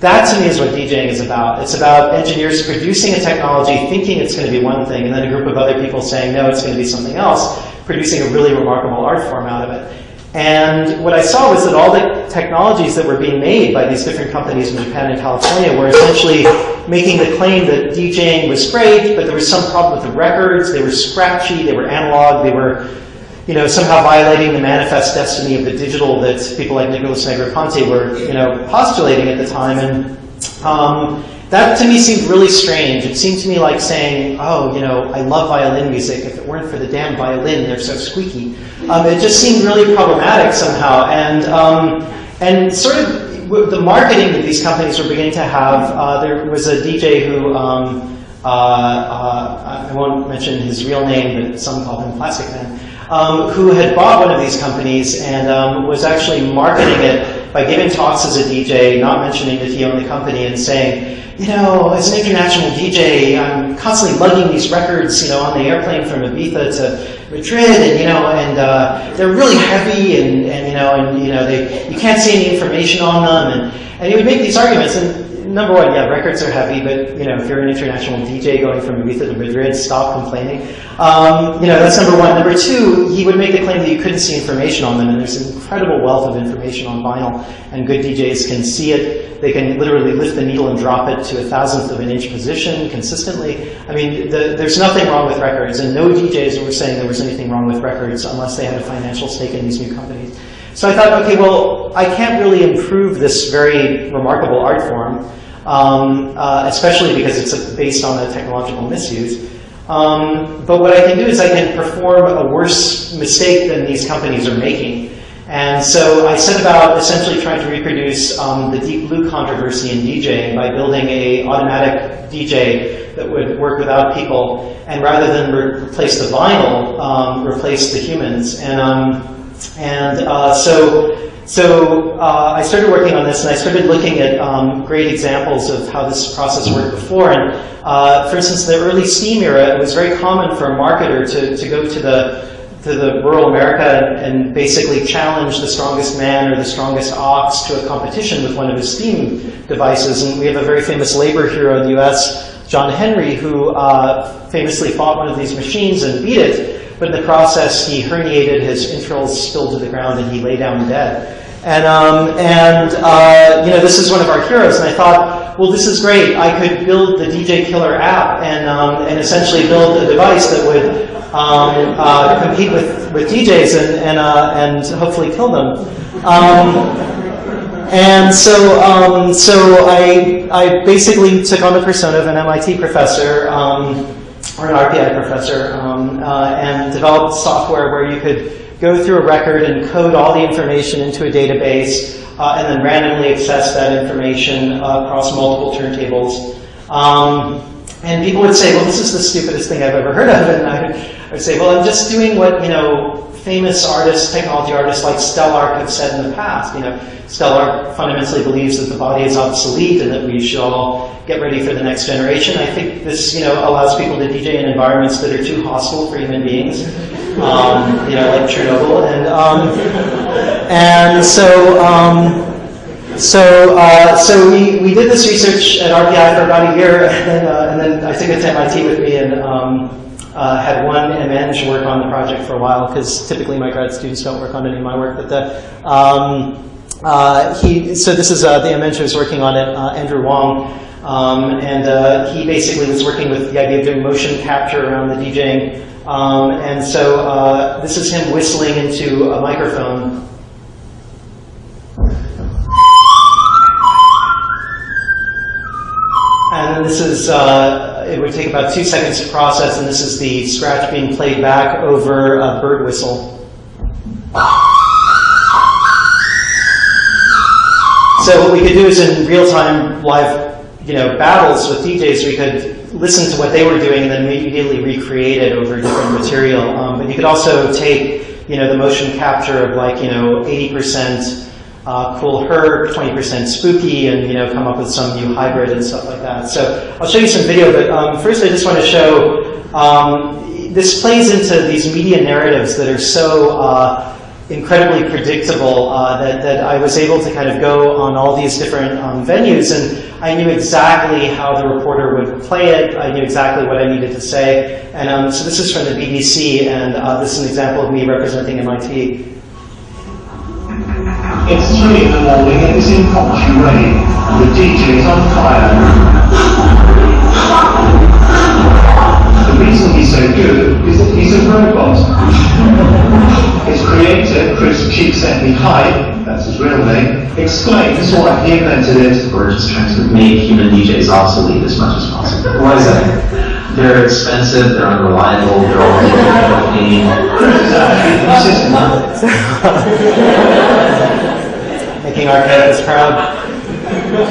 That to me is what DJing is about. It's about engineers producing a technology, thinking it's going to be one thing, and then a group of other people saying, no, it's going to be something else, producing a really remarkable art form out of it. And what I saw was that all the technologies that were being made by these different companies in Japan and California were essentially making the claim that DJing was great, but there was some problem with the records. They were scratchy, they were analog, they were you know, somehow violating the manifest destiny of the digital that people like Nicholas Negroponte were, you know, postulating at the time. And um, that to me seemed really strange. It seemed to me like saying, oh, you know, I love violin music. If it weren't for the damn violin, they're so squeaky. Um, it just seemed really problematic somehow. And, um, and sort of the marketing that these companies were beginning to have, uh, there was a DJ who, um, uh, uh, I won't mention his real name, but some call him Plastikman, um, who had bought one of these companies and um, was actually marketing it by giving talks as a DJ, not mentioning that he owned the company, and saying, you know, as an international DJ, I'm constantly lugging these records, you know, on the airplane from Ibiza to Madrid, and you know, and uh, they're really heavy, and, and you know, and you know, they you can't see any information on them, and and he would make these arguments, and number one, yeah, records are heavy, but you know, if you're an international DJ going from Ibiza to Madrid, stop complaining. Um, you know, that's number one. Number two, he would make the claim that you couldn't see information on them, and there's an incredible wealth of information on vinyl, and good DJs can see it. They can literally lift the needle and drop it to a thousandth of an inch position consistently. I mean, the, there's nothing wrong with records, and no DJs were saying there was anything wrong with records unless they had a financial stake in these new companies. So I thought, okay, well, I can't really improve this very remarkable art form, um, uh, especially because it's based on a technological misuse. Um, but what I can do is I can perform a worse mistake than these companies are making. And so I set about essentially trying to reproduce um, the deep blue controversy in DJing by building a automatic DJ that would work without people, and rather than re replace the vinyl, um, replace the humans. And um, and uh, so so uh, I started working on this, and I started looking at um, great examples of how this process worked before. And uh, for instance, in the early Steam era, it was very common for a marketer to, to go to the to the rural America and, and, basically challenge the strongest man or the strongest ox to a competition with one of his Steam devices. And we have a very famous labor hero in the U.S., John Henry, who uh, famously fought one of these machines and beat it. But in the process, he herniated, his entrails spilled to the ground, and he lay down dead. And, um, and uh, you know, this is one of our heroes, and I thought, well, this is great. I could build the DJ Killer app and, um, and essentially build a device that would um, uh, compete with, with DJs and, and, uh, and hopefully kill them. Um, and so, um, so I, I basically took on the persona of an MIT professor, um, or an RPI professor, um, uh, and developed software where you could go through a record and code all the information into a database, uh, and then randomly access that information uh, across multiple turntables. Um, and people would say, well, this is the stupidest thing I've ever heard of. <laughs> And I would say, well, I'm just doing what, you know, famous artists, technology artists like Stelarc have said in the past. You know, Stelarc fundamentally believes that the body is obsolete and that we should all get ready for the next generation. I think this, you know, allows people to DJ in environments that are too hostile for human beings. Um, you know, like Chernobyl. And, um, and so, um, so, uh, so we, we did this research at RPI for about a year, and then, uh, and then I took it to MIT with me and um, uh, had one MEng work on the project for a while, because typically my grad students don't work on any of my work. But the, um, uh, he, so this is uh, the MEng who's working on it, uh, Andrew Wong, um, and he basically was working with the idea of doing motion capture around the DJing. Um, and so this is him whistling into a microphone And this is, uh, it would take about two seconds to process, and this is the scratch being played back over a bird whistle. So what we could do is in real-time live you know, battles with DJs, we could listen to what they were doing and then immediately recreate it over different material. Um, but you could also take, you know, the motion capture of like, you know, 80% uh, Kool Herc, 20% spooky, and you know, come up with some new hybrid and stuff like that. So I'll show you some video, but um, first I just want to show, um, this plays into these media narratives that are so uh, incredibly predictable uh, that, that I was able to kind of go on all these different um, venues and I knew exactly how the reporter would play it. I knew exactly what I needed to say. And um, so this is from the BBC and uh, this is an example of me representing MIT. It's three in the morning, and it's in Coventry rain, the DJ is on fire. The reason he's so good is that he's a robot. His creator, Chris Csikszentmihalyi, that's his real name, explains why he invented it. We're just trying to make human DJs obsolete as much as possible. Why is that? They're expensive, they're unreliable, they're all making making our campus proud.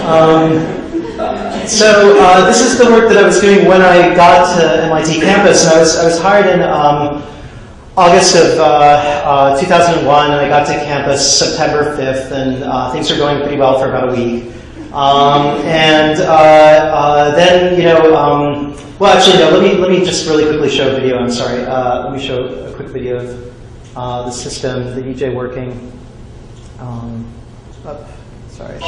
Um, so uh, this is the work that I was doing when I got to MIT campus, and I was, I was hired in um, August of uh, uh, 2001, and I got to campus September 5th, and uh, things were going pretty well for about a week. Um, and uh, uh, then, you know, um, well, actually, no. Let me let me just really quickly show a video. I'm sorry. let me show a quick video of the system, the EJ working. Um, oh, sorry.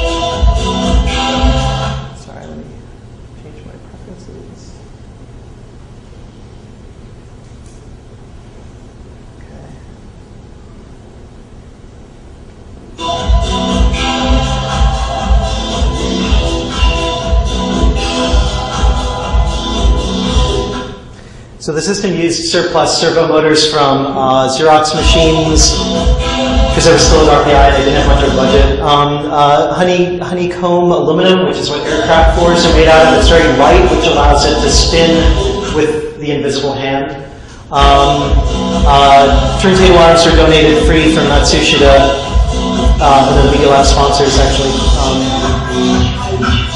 So the system used surplus servo motors from uh, Xerox machines because I was still at RPI I didn't have much of a budget. Um, uh, honey, honeycomb aluminum, which is what aircraft floors are made out of. It's very light, which allows it to spin with the invisible hand. Um, uh, turntable arms are donated free from Matsushita, uh, one of the Lab sponsors actually.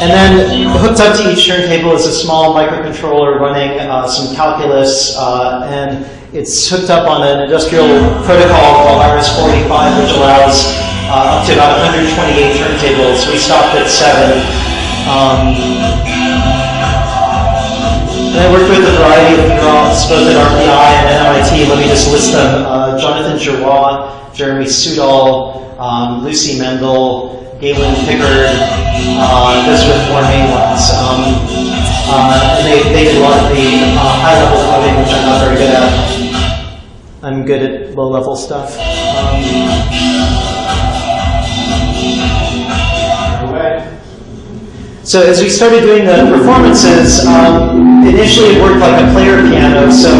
And then hooked up to each turntable is a small microcontroller running uh, some calculus, uh, and it's hooked up on an industrial protocol called RS-45, which allows uh, up to about 128 turntables. We stopped at seven. Um, and I worked with a variety of UROPs, both at RPI and MIT. Let me just list them. Uh, Jonathan Giroir, Jeremy Soudal, um, Lucy Mendel, Galen Pickard, uh, those were the four main ones. Um, uh, and they, of the uh, high-level coding, which I'm not very good at. I'm good at low-level stuff. Um, So as we started doing the performances, um, initially it worked like a player piano. So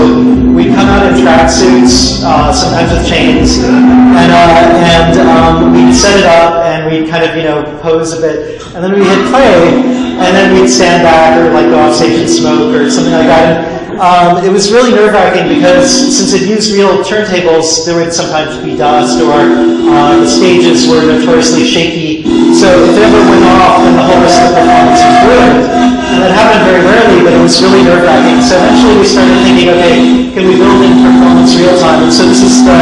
we'd come out in tracksuits, uh, sometimes with chains, and, uh, and um, we'd set it up and we'd kind of, you know, pose a bit. And then we'd hit play, and then we'd stand back or like go off stage and smoke or something like that. Um, it was really nerve-wracking because since it used real turntables, there would sometimes be dust or uh, the stages were notoriously shaky. So it ever went off, then the whole rest of the performance was ruined. And that happened very rarely, but it was really nerve-wracking. So eventually we started thinking, okay, can we build in performance real-time? And so this is the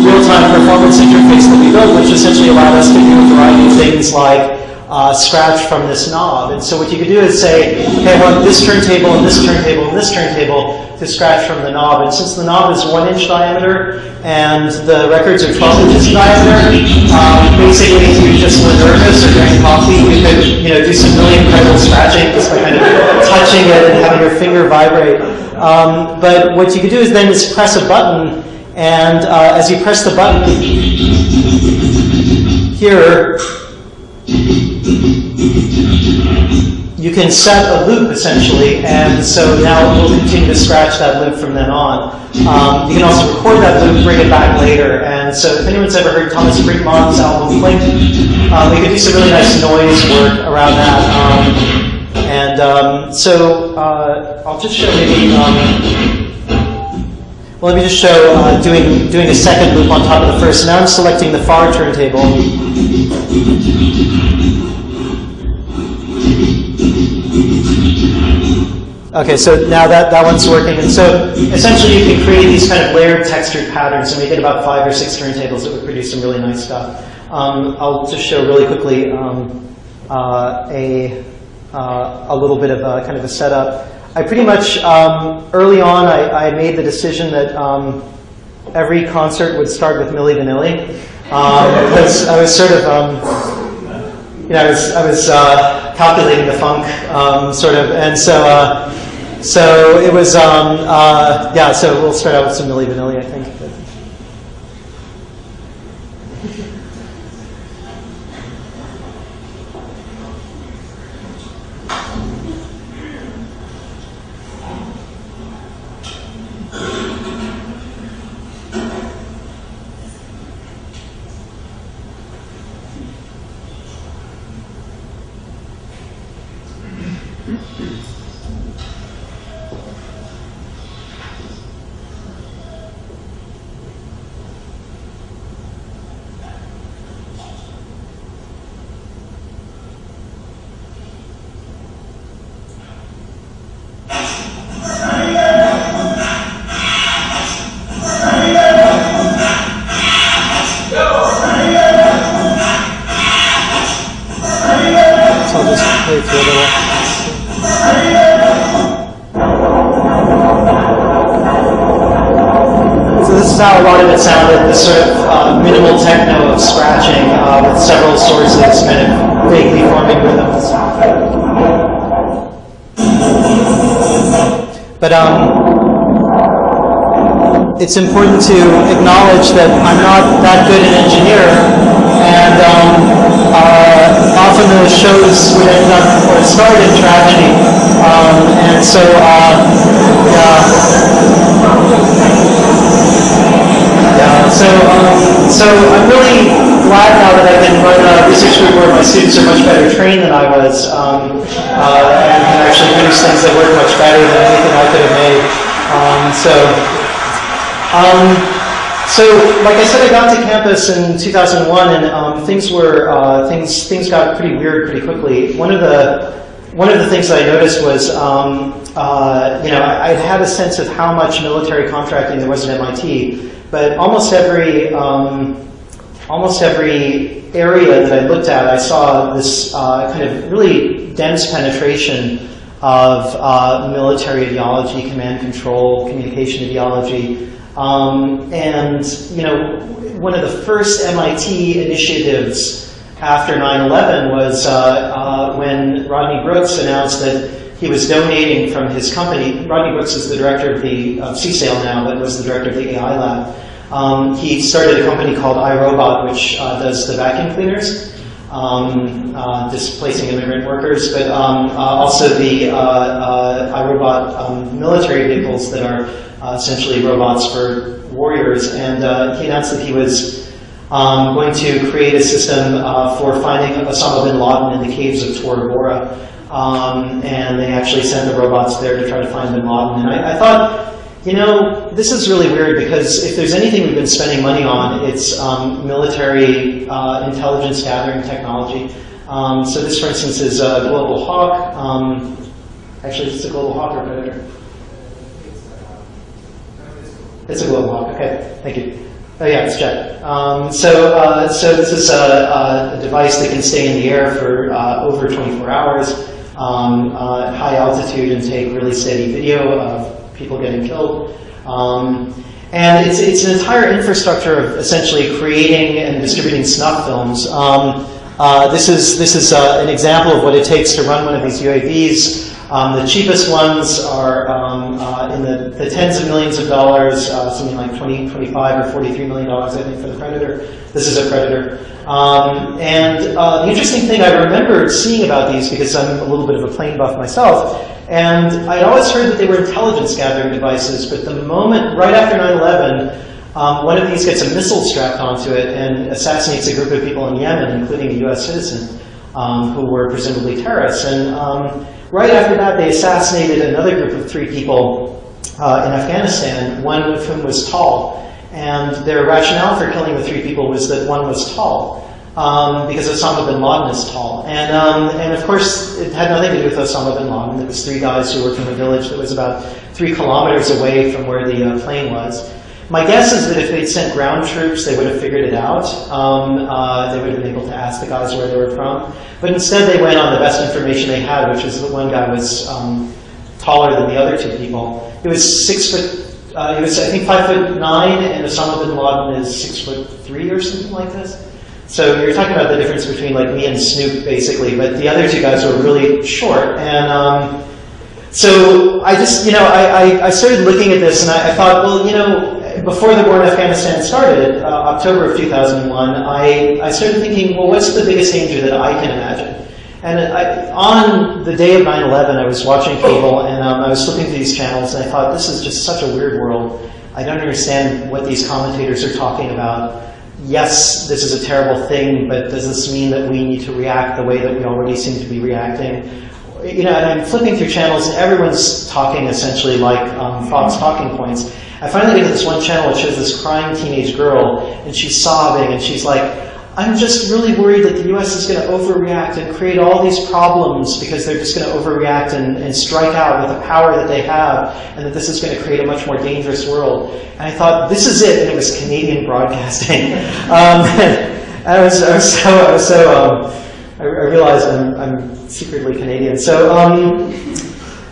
real-time performance interface that we built, which essentially allowed us to do a variety of things like uh, scratch from this knob. And so what you could do is say, okay, I want this turntable and this turntable and this turntable to scratch from the knob. And since the knob is one inch diameter and the records are 12 inches diameter, um, basically if you just were nervous or drank coffee, you could you know, do some really incredible scratching just by kind of touching it and having your finger vibrate. Um, but what you could do is then is press a button and uh, as you press the button here, you can set a loop essentially, and so now we'll continue to scratch that loop from then on. Um, you can also record that loop, bring it back later, and so if anyone's ever heard Thomas Freedman's album Blink, um, we could do some really nice noise work around that. Um, and um, so uh, I'll just show maybe. Well, let me just show uh, doing doing a second loop on top of the first. Now I'm selecting the far turntable. Okay, so now that, that one's working. And so essentially you can create these kind of layered textured patterns, and we get about five or six turntables that would produce some really nice stuff. Um, I'll just show really quickly um, uh, a, uh, a little bit of a kind of a setup. I pretty much, um, early on, I, I, made the decision that um, every concert would start with Milli Vanilli. Um, because I was sort of, um, you know, I was, I was uh, calculating the funk, um, sort of, and so, uh, so it was, um, uh, yeah, so we'll start out with some Milli Vanilli, I think. It's important to acknowledge that I'm not that good an engineer, and um, uh, often the shows would end up or start in tragedy. Um, and so, uh, yeah. Yeah, so, um, so I'm really glad now that I can run a research group where my students are much better trained than I was, um, uh, and can actually produce things that work much better than anything I could have made. Um, so, um, so, like I said, I got to campus in 2001, and um, things were uh, things things got pretty weird pretty quickly. One of the one of the things I noticed was, um, uh, you know, I, I had a sense of how much military contracting there was at MIT, but almost every um, almost every area that I looked at, I saw this uh, kind of really dense penetration of uh, military ideology, command control, communication ideology. Um, and, you know, one of the first MIT initiatives after 9-11 was uh, uh, when Rodney Brooks announced that he was donating from his company. Rodney Brooks is the director of the of CSAIL now, but was the director of the AI lab. Um, he started a company called iRobot, which uh, does the vacuum cleaners, um, uh, displacing immigrant workers, but um, uh, also the uh, uh, iRobot um, military vehicles that are uh, essentially robots for warriors. And he announced that he was um, going to create a system for finding Osama bin Laden in the caves of Tora Bora. Um, and they actually sent the robots there to try to find bin Laden. And I, I thought, you know, this is really weird because if there's anything we've been spending money on, it's um, military uh, intelligence gathering technology. Um, so this, for instance, is a Global Hawk. Um, actually, it's a Global Hawk or Predator. It's a Global Hawk. Okay, thank you. Oh yeah, it's jet. Um, so, uh, so this is a, a, device that can stay in the air for uh, over 24 hours, um, uh, at high altitude, and take really steady video of people getting killed. Um, and it's, it's an entire infrastructure of essentially creating and distributing snuff films. Um, uh, this is, this is uh, an example of what it takes to run one of these UAVs. Um, the cheapest ones are um, uh, in the, the, tens of millions of dollars, uh, something like 20, 25 or 43 million dollars, I think, for the Predator. This is a Predator. Um, and uh, the interesting thing I remember seeing about these, because I'm a little bit of a plane buff myself, and I'd always heard that they were intelligence gathering devices, but the moment, right after 9-11, um, one of these gets a missile strapped onto it and assassinates a group of people in Yemen, including a US citizen, um, who were presumably terrorists. And um, right after that, they assassinated another group of three people uh, in Afghanistan, one of whom was tall. And their rationale for killing the three people was that one was tall um, because Osama bin Laden is tall. And, um, and of course, it had nothing to do with Osama bin Laden. It was three guys who were from a village that was about three kilometers away from where the uh, plane was. My guess is that if they'd sent ground troops, they would have figured it out. Um, uh, they would have been able to ask the guys where they were from. But instead, they went on the best information they had, which was that one guy was um, taller than the other two people. It was six foot, uh, he was, I think, five foot nine, and Osama bin Laden is six foot three or something like this. So you're talking about the difference between like me and Snoop, basically, but the other two guys were really short. And um, so I just, you know, I, I, I, started looking at this and I, I, thought, well, you know, before the war in Afghanistan started, uh, October of 2001, I, I started thinking, well, what's the biggest danger that I can imagine? And I, on the day of 9-11, I was watching cable and um, I was flipping through these channels and I thought, this is just such a weird world. I don't understand what these commentators are talking about yes, this is a terrible thing, but does this mean that we need to react the way that we already seem to be reacting? You know, and I'm flipping through channels and everyone's talking essentially like um, Fox talking points. I finally get to this one channel which shows this crying teenage girl and she's sobbing and she's like, I'm just really worried that the US is going to overreact and create all these problems because they're just going to overreact and, and, strike out with the power that they have and that this is going to create a much more dangerous world. And I thought, this is it. And it was Canadian <laughs> broadcasting. um, <laughs> I was, I was so, I, was so um, I, I realized I'm, I'm, secretly Canadian. So, um,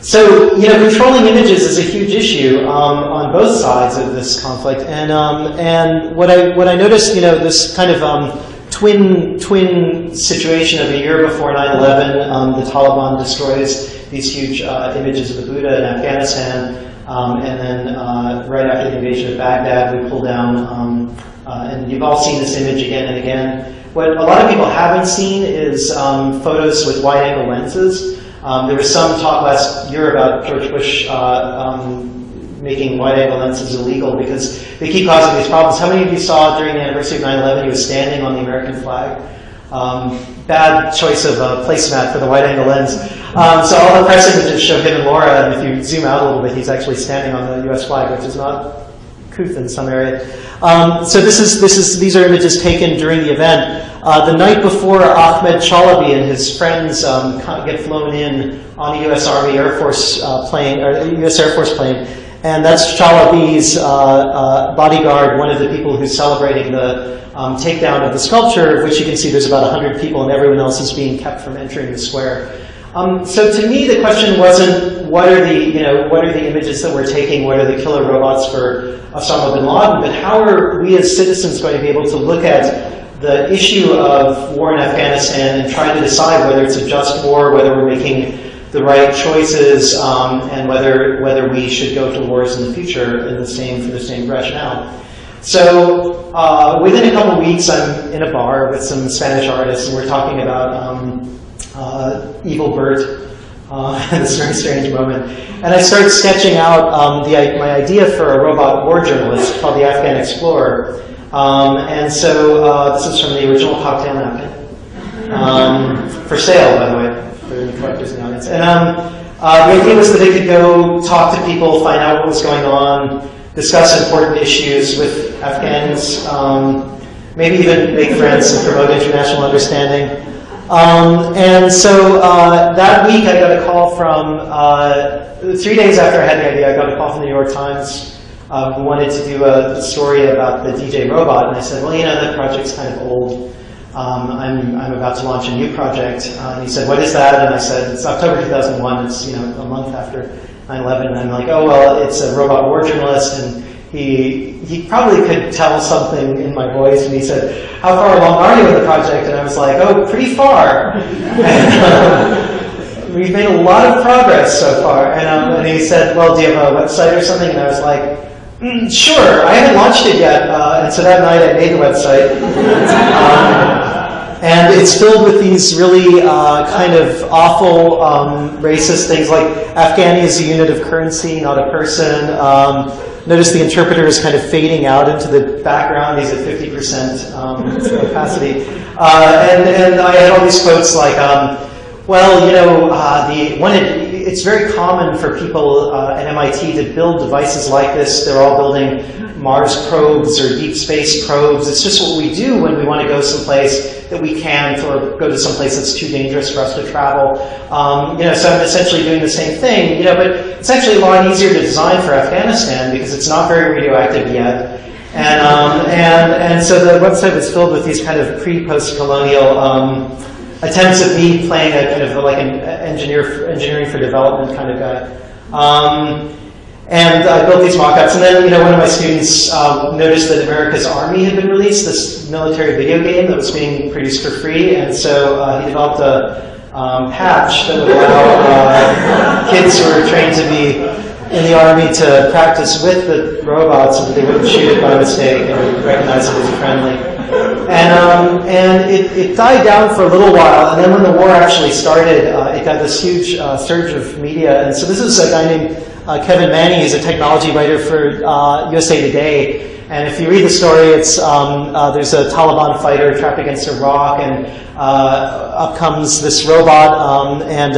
so, you know, controlling images is a huge issue um, on both sides of this conflict. And, um, and what, I, what I noticed, you know, this kind of um, twin, twin situation of a year before 9-11, um, the Taliban destroys these huge uh, images of the Buddha in Afghanistan. Um, and then uh, right after the invasion of Baghdad, we pull down, um, uh, and you've all seen this image again and again. What a lot of people haven't seen is photos with wide-angle lenses. Um, there was some talk last year about George Bush making wide-angle lenses illegal because they keep causing these problems. How many of you saw during the anniversary of 9-11 he was standing on the American flag? Um, bad choice of uh, placemat for the wide-angle lens. Um, so all the press images show him and Laura, and if you zoom out a little bit, he's actually standing on the U.S. flag, which is not couth in some area. Um, so this is, this is, these are images taken during the event. Uh, the night before Ahmed Chalabi and his friends um, get flown in on a U.S. Army Air Force uh, plane, or U.S. Air Force plane, and that's Chalabi's uh, uh, bodyguard, one of the people who's celebrating the um, takedown of the sculpture, which you can see there's about 100 people and everyone else is being kept from entering the square. Um, so to me, the question wasn't what are the you know what are the images that we're taking, what are the killer robots for Osama bin Laden, but how are we as citizens going to be able to look at the issue of war in Afghanistan and try to decide whether it's a just war, whether we're making the right choices, um, and whether whether we should go to wars in the future in the same for the same rationale. So uh, within a couple of weeks, I'm in a bar with some Spanish artists, and we're talking about. Um, uh, Evil Bert, uh, <laughs> this very strange moment. And I start sketching out um, the, my idea for a robot war journalist called the Afghan Explorer. Um, and so uh, this is from the original cocktail napkin. Um, for sale, by the way, for the in audience. And um, uh, the idea was that they could go talk to people, find out what was going on, discuss important issues with Afghans, um, maybe even make friends and promote international understanding. Um, and so uh, that week I got a call from, uh, three days after I had the idea, I got a call from the New York Times uh, who wanted to do a, story about the DJ robot. And I said, well, you know, that project's kind of old. Um, I'm, I'm about to launch a new project. Uh, and he said, what is that? And I said, it's October 2001. It's, you know, a month after 9-11. And I'm like, oh, well, it's a robot war journalist. And he, he probably could tell something in my voice, and he said, how far along are you in the project? And I was like, oh, pretty far. <laughs> we've made a lot of progress so far. And, um, and, he said, well, do you have a website or something? And I was like, mm, sure, I haven't launched it yet. Uh, and so that night I made the website. Um, and it's filled with these really uh, kind of awful um, racist things like Afghani is a unit of currency, not a person. Um, Notice the interpreter is kind of fading out into the background. He's at 50% um, capacity. Uh, and, and I had all these quotes like, um, well, you know, uh, the it, it's very common for people uh, at MIT to build devices like this. They're all building Mars probes or deep space probes. It's just what we do when we want to go someplace that we can't or go to someplace that's too dangerous for us to travel. Um, you know, so I'm essentially doing the same thing, you know, but it's actually a lot easier to design for Afghanistan because it's not very radioactive yet. And, um, and, and so the website was filled with these kind of pre-post-colonial um, attempts at me playing a kind of like an engineer, engineering for development kind of guy. Um, and I built these mock-ups, and then you know one of my students um, noticed that America's Army had been released, this military video game that was being produced for free, and so uh, he developed a um, patch that would allow uh, kids who were trained to be in the Army to practice with the robots so that they wouldn't shoot it by mistake and recognize it as friendly. And, um, and it, it, died down for a little while, and then when the war actually started, uh, it got this huge uh, surge of media. And so this is a guy named uh, Kevin Maney. He's a technology writer for USA uh, Today. And if you read the story, it's um, uh, there's a Taliban fighter trapped against a rock, and uh, up comes this robot, um, and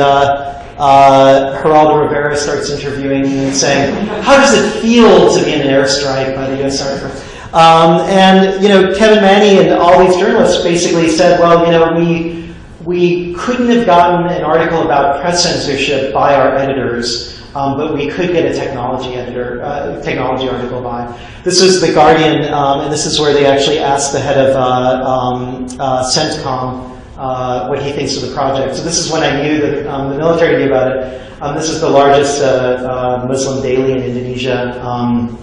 Geraldo Rivera starts interviewing him and saying, "How does it feel to be in an airstrike by the U.S. Army Force?" Um, and you know, Kevin Maney and all these journalists basically said, well, you know, we we couldn't have gotten an article about press censorship by our editors, um, but we could get a technology editor, uh, technology article by. This was the Guardian, um, and this is where they actually asked the head of uh, um, uh, CENTCOM, uh, what he thinks of the project. So this is when I knew that um, the military knew about it. Um, this is the largest uh, uh, Muslim daily in Indonesia, um,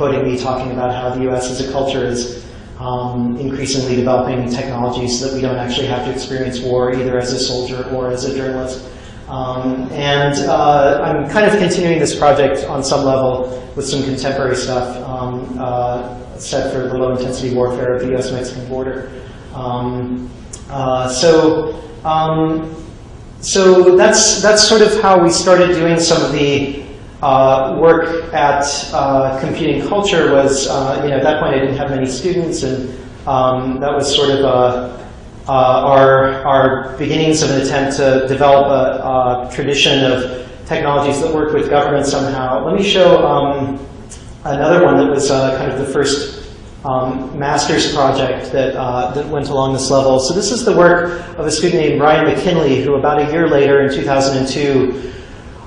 quoting me talking about how the U.S. as a culture is um, increasingly developing technologies so that we don't actually have to experience war either as a soldier or as a journalist. Um, and uh, I'm kind of continuing this project on some level with some contemporary stuff um, uh, set for the low intensity warfare of the US Mexican border. Um, uh, so, um, so that's, that's sort of how we started doing some of the uh, work at uh, Computing Culture was, uh, you know, at that point I didn't have many students and um, that was sort of uh, uh, our, our beginnings of an attempt to develop a, a, tradition of technologies that work with government somehow. Let me show um, another one that was uh, kind of the first um, master's project that, uh, that went along this level. So this is the work of a student named Ryan McKinley, who about a year later in 2002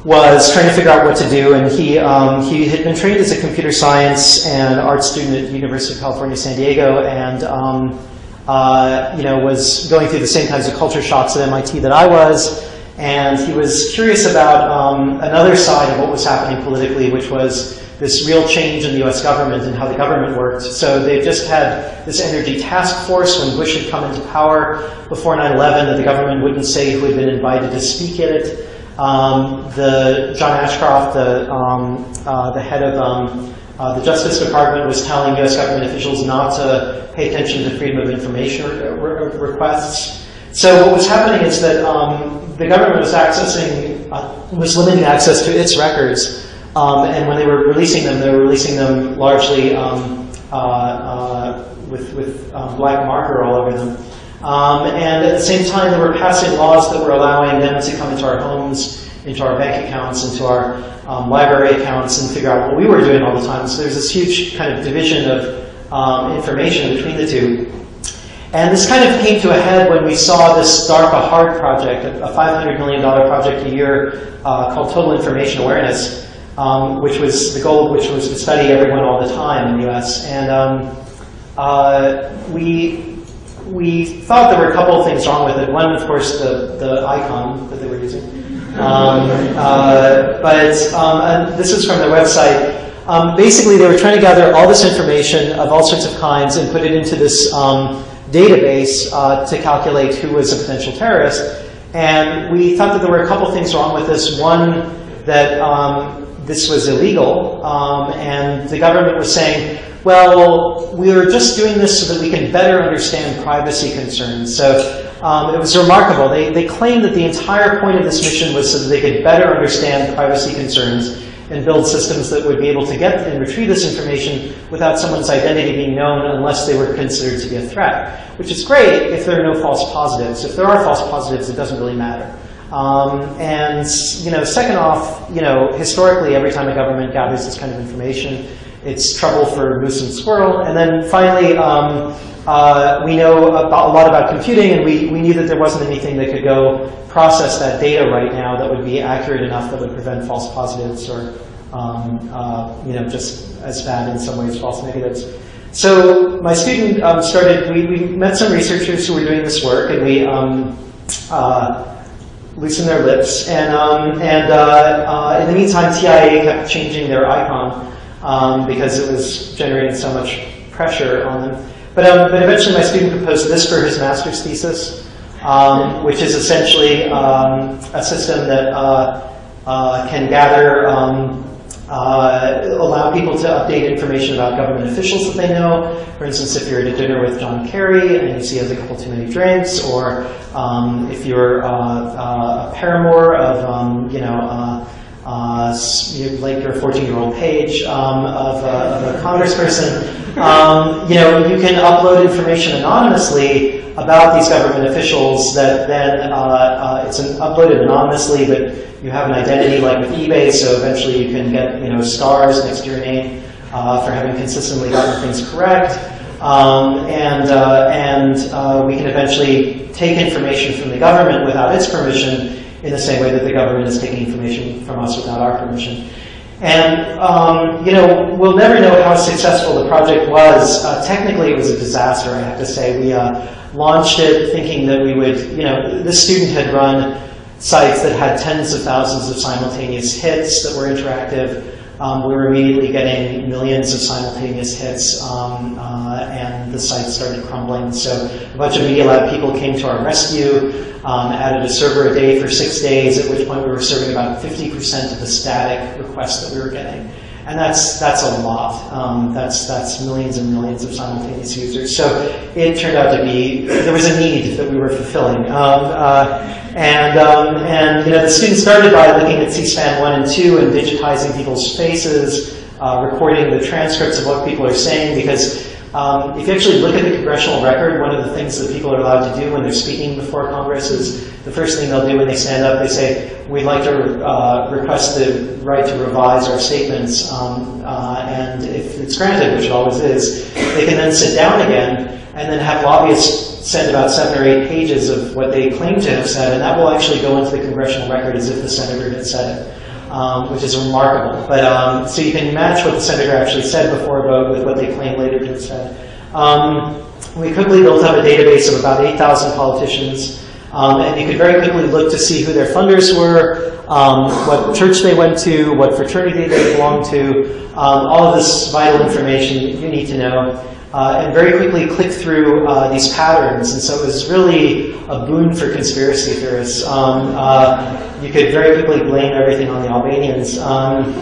was trying to figure out what to do, and he, um, he had been trained as a computer science and art student at the University of California, San Diego, and um, uh, you know, was going through the same kinds of culture shocks at MIT that I was, and he was curious about um, another side of what was happening politically, which was this real change in the US government and how the government worked. So they've just had this energy task force when Bush had come into power before 9-11 that the government wouldn't say who had been invited to speak at it. Um, the John Ashcroft, the, um, uh, the head of um, uh, the Justice Department was telling US government officials not to pay attention to freedom of information re requests. So what was happening is that um, the government was accessing, uh, was limiting access to its records. Um, and when they were releasing them, they were releasing them largely um, uh, uh with, with black marker all over them. Um, and at the same time, they were passing laws that were allowing them to come into our homes, into our bank accounts, into our um, library accounts, and figure out what we were doing all the time. So there's this huge kind of division of um, information between the two. And this kind of came to a head when we saw this DARPA HARD project, a $500 million project a year uh, called Total Information Awareness, um, which was the goal which was to study everyone all the time in the US. And um, uh, we, we thought there were a couple of things wrong with it. One, of course, the, the icon that they were using. Um, uh, but um, this is from their website. Um, basically, they were trying to gather all this information of all sorts of kinds and put it into this um, database uh, to calculate who was a potential terrorist. And we thought that there were a couple things wrong with this. One, that um, this was illegal, um, and the government was saying, well, we are just doing this so that we can better understand privacy concerns. So um, it was remarkable. They, they claimed that the entire point of this mission was so that they could better understand privacy concerns and build systems that would be able to get and retrieve this information without someone's identity being known unless they were considered to be a threat, which is great if there are no false positives. If there are false positives, it doesn't really matter. Um, and you know, second off, you know, historically, every time a government gathers this kind of information, it's trouble for moose and squirrel. And then finally, um, uh, we know about, a lot about computing, and we, we knew that there wasn't anything that could go process that data right now that would be accurate enough that would prevent false positives or, um, uh, you know, just as bad in some ways false negatives. So my student um, started, we, we met some researchers who were doing this work, and we um, uh, loosened their lips. And, um, and uh, uh, in the meantime, TIA kept changing their icon um, because it was generating so much pressure on them. But, um, but eventually my student proposed this for his master's thesis, um, which is essentially um, a system that uh, uh, can gather, um, uh, allow people to update information about government officials that they know. For instance, if you're at a dinner with John Kerry and you see he has a couple too many drinks, or um, if you're uh, uh, a paramour of, you know, uh, like your 14-year-old page um, of, uh, of, a congressperson, um, you know, you can upload information anonymously about these government officials that then uh, uh, it's an uploaded anonymously, but you have an identity like with eBay, so eventually you can get, you know, stars next to your name uh, for having consistently gotten things correct. Um, and uh, and we can eventually take information from the government without its permission in the same way that the government is taking information from us without our permission. And, um, you know, we'll never know how successful the project was. Uh, technically, it was a disaster, I have to say. We uh, launched it thinking that we would, you know, this student had run sites that had tens of thousands of simultaneous hits that were interactive. Um, we were immediately getting millions of simultaneous hits, um, uh, and the site started crumbling. So a bunch of Media Lab people came to our rescue, um, added a server a day for six days, at which point we were serving about 50% of the static requests that we were getting. And that's, that's a lot. Um, that's, that's millions and millions of simultaneous users. So it turned out to be, there was a need that we were fulfilling. Um, uh, and, um, and you know, the students started by looking at C-SPAN 1 and 2 and digitizing people's faces, uh, recording the transcripts of what people are saying, because um, if you actually look at the congressional record, one of the things that people are allowed to do when they're speaking before Congress is the first thing they'll do when they stand up, they say, we'd like to uh, request the right to revise our statements, um, uh, and if it's granted, which it always is, they can then sit down again and then have lobbyists send about seven or eight pages of what they claim to have said, and that will actually go into the congressional record as if the senator had said it um, which is remarkable. But um, so you can match what the senator actually said before vote with what they claim later to have said. Um, we quickly built up a database of about 8,000 politicians, um, and you could very quickly look to see who their funders were, um, what church they went to, what fraternity they belonged to, um, all of this vital information you need to know. Uh, and very quickly click through uh, these patterns. And so it was really a boon for conspiracy theorists. Um, uh, you could very quickly blame everything on the Albanians. Um,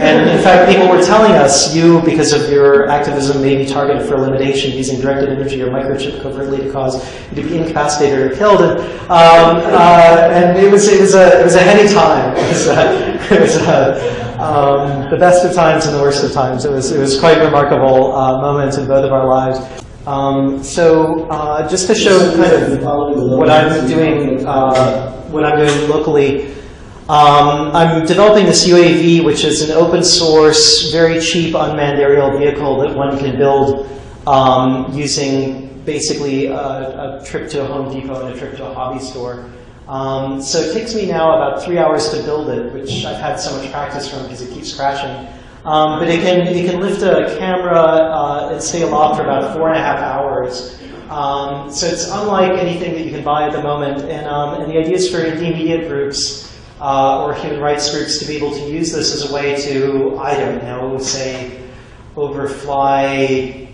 and in fact, people were telling us, you, because of your activism, may be targeted for elimination using directed energy or microchip covertly to cause you to be incapacitated or killed. And, um, uh, and it, was, it, was a, it was a heady time. <laughs> It was, uh, it was um, the best of times and the worst of times. It was, it was quite a remarkable uh, moment in both of our lives. Um, so uh, just to show kind of what I'm doing, uh, what I'm doing locally, um, I'm developing this UAV, which is an open source, very cheap unmanned aerial vehicle that one can build um, using basically a, a, trip to a Home Depot and a trip to a hobby store. Um, so it takes me now about three hours to build it, which I've had so much practice from because it keeps crashing. Um, but it can, it can lift a camera uh, and stay aloft for about four and a half hours. Um, so it's unlike anything that you can buy at the moment. And, um, and the idea is for indie media groups uh, or human rights groups to be able to use this as a way to, I don't know, say, overfly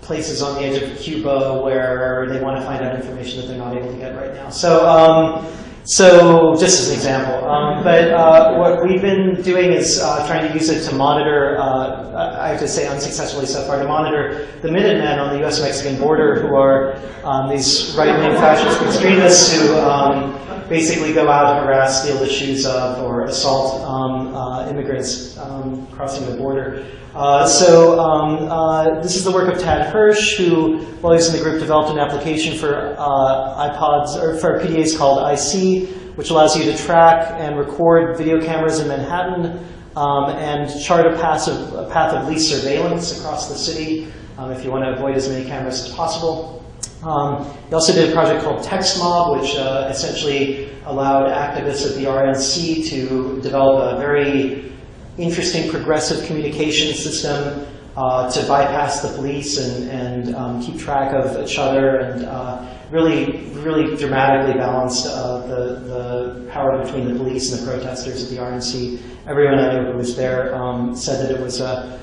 places on the edge of Cuba where they want to find out information that they're not able to get right now. So um, so just as an example, um, but uh, what we've been doing is uh, trying to use it to monitor, uh, I have to say unsuccessfully so far, to monitor the Minutemen on the US-Mexican border who are um, these right-wing fascist extremists who um, basically go out, and harass, steal the shoes of, or assault um, uh, immigrants um, crossing the border. Uh, so um, uh, this is the work of Tad Hirsch, who, while he was in the group, developed an application for uh, iPods or for PDAs called iSee, which allows you to track and record video cameras in Manhattan um, and chart a, passive, a path of least surveillance across the city um, if you want to avoid as many cameras as possible. Um, he also did a project called TXTmob, which uh, essentially allowed activists at the RNC to develop a very interesting progressive communication system uh, to bypass the police and, and um, keep track of each other and uh, really, really dramatically balanced uh, the, the power between the police and the protesters at the RNC. Everyone I know who was there um, said that it was uh,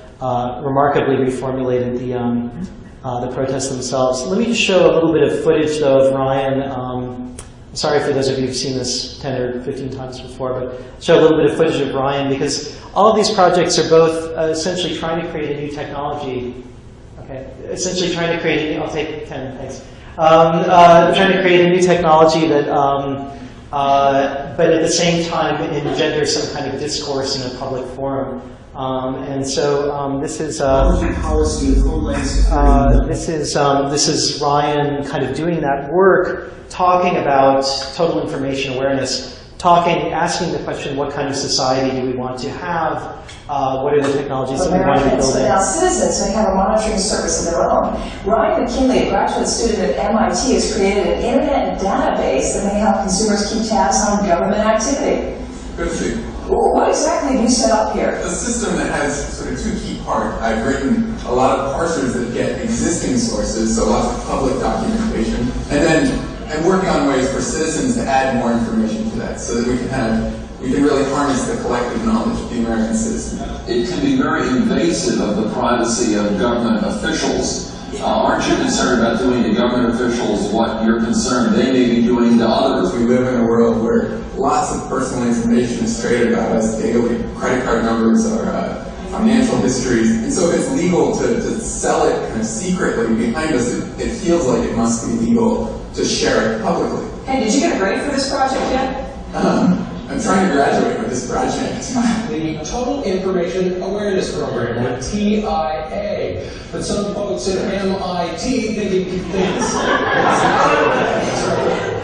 remarkably reformulated the, um, uh, the protests themselves. Let me just show a little bit of footage though of Ryan. Um, sorry for those of you who've seen this 10 or 15 times before, but show a little bit of footage of Ryan because all of these projects are both uh, essentially trying to create a new technology. Okay, essentially trying to create, a, I'll take 10, thanks. Um, uh, trying to create a new technology that, um, uh, but at the same time engender some kind of discourse in a public forum. Um, and so um, this is uh, uh, this is um, this is Ryan kind of doing that work, talking about total information awareness talking, asking the question, what kind of society do we want to have? Uh, what are the technologies that we want to be building? Now citizens may have a monitoring service of their own. Ryan McKinley, a graduate student at MIT, has created an internet database that may help consumers keep tabs on government activity. Good Well, What exactly have you set up here? a system that has sort of two key parts. I've written a lot of parsers that get existing sources, so lots of public documentation, and then I'm working on ways for citizens to add more information to that, so that we can have we can really harness the collective knowledge of the American citizen. It can be very invasive of the privacy of government officials. Uh, aren't you concerned about doing to government officials what you're concerned they may be doing to others? We live in a world where lots of personal information is traded about us daily. Credit card numbers or uh, financial histories. And so if it's legal to, to sell it kind of secretly behind us, it, it feels like it must be legal to share it publicly. Hey, did you get a grade for this project yet? Um, I'm trying to graduate with this project. the Total Information Awareness Program, or TIA. But some folks at MIT think it thinks.